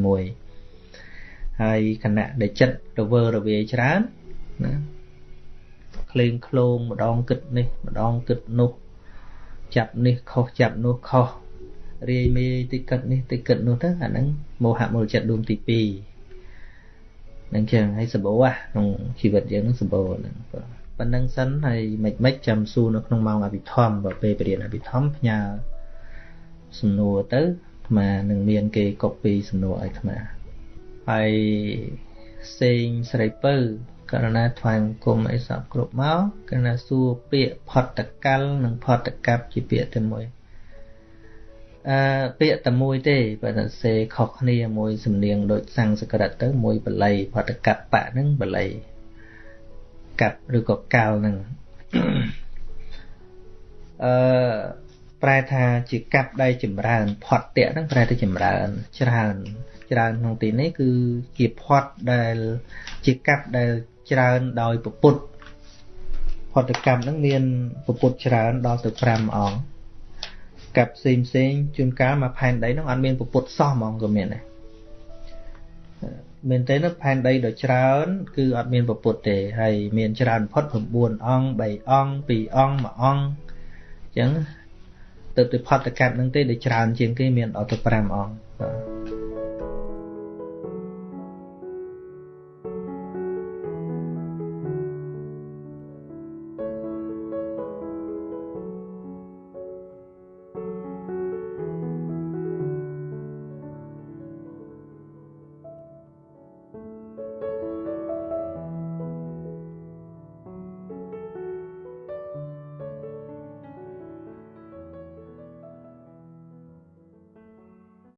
1ហើយគណៈដែលចិត្តរវើរវាយច្រើនណាក្លែងក្លោងម្ដងគិតនេះម្ដងគិតនោះចាប់នេះខុសចាប់នោះខុសរាយមេតិគិតនេះតិគិតនោះទៅអាហ្នឹងមោហៈមូលចិត្តដួងទី2 នឹងចឹងហើយសបោះក្នុងជីវិតយើងនឹងសបោហ្នឹងបាទប៉ុណ្្នឹងសិនហើយមិនមិនចាំសួរនៅក្នុងម៉ោងអភិធម្មបើពេលបរិញ្ញាអភិធម្មផ្ញើសំណួរទៅអាត្មានឹងមានគេកុបពីសំណួរឲ្យអាត្មាហើយសេងស្រីពៅករណីថ្វាយបង្គំអីសពគ្រប់មកករណីសួរពាក្យផតកលនិងផតកັບជាពាក្យតែមួយ អឺពាក្យតែមួយទេបើតែសេខុសគ្នាមួយសំនៀងដូចសំស្ក្រឹតទៅមួយបល័យផតកັບបៈហ្នឹងបល័យកាប់ឬក៏កាលហ្នឹងអឺប្រែថាជាកាប់ដែលចម្រើនផតតៈហ្នឹងប្រែទៅចម្រើនច្រើន ច្រើនក្នុងទីនេះគឺជាផតដែលជាកាប់ដែលច្រើនដោយពពុទ្ធផតកម្មហ្នឹងមានពពុទ្ធច្រើនដល់ទៅ5អង្គ កាប់ផ្សេងផ្សេងជួនកាលមកផែនដីហ្នឹងអត់មានពពុទ្ធសោះហ្មងក៏មានដែរមែនទេនៅផែនដីដ៏ច្រើន គឺអត់មានពពុទ្ធទេហើយមានច្រើនផុត9អង្គ3អង្គ2អង្គ1អង្គអញ្ចឹងទៅទៅផតកម្មហ្នឹងទេដែលច្រើនជាងគេមានដល់ទៅ5អង្គបាទ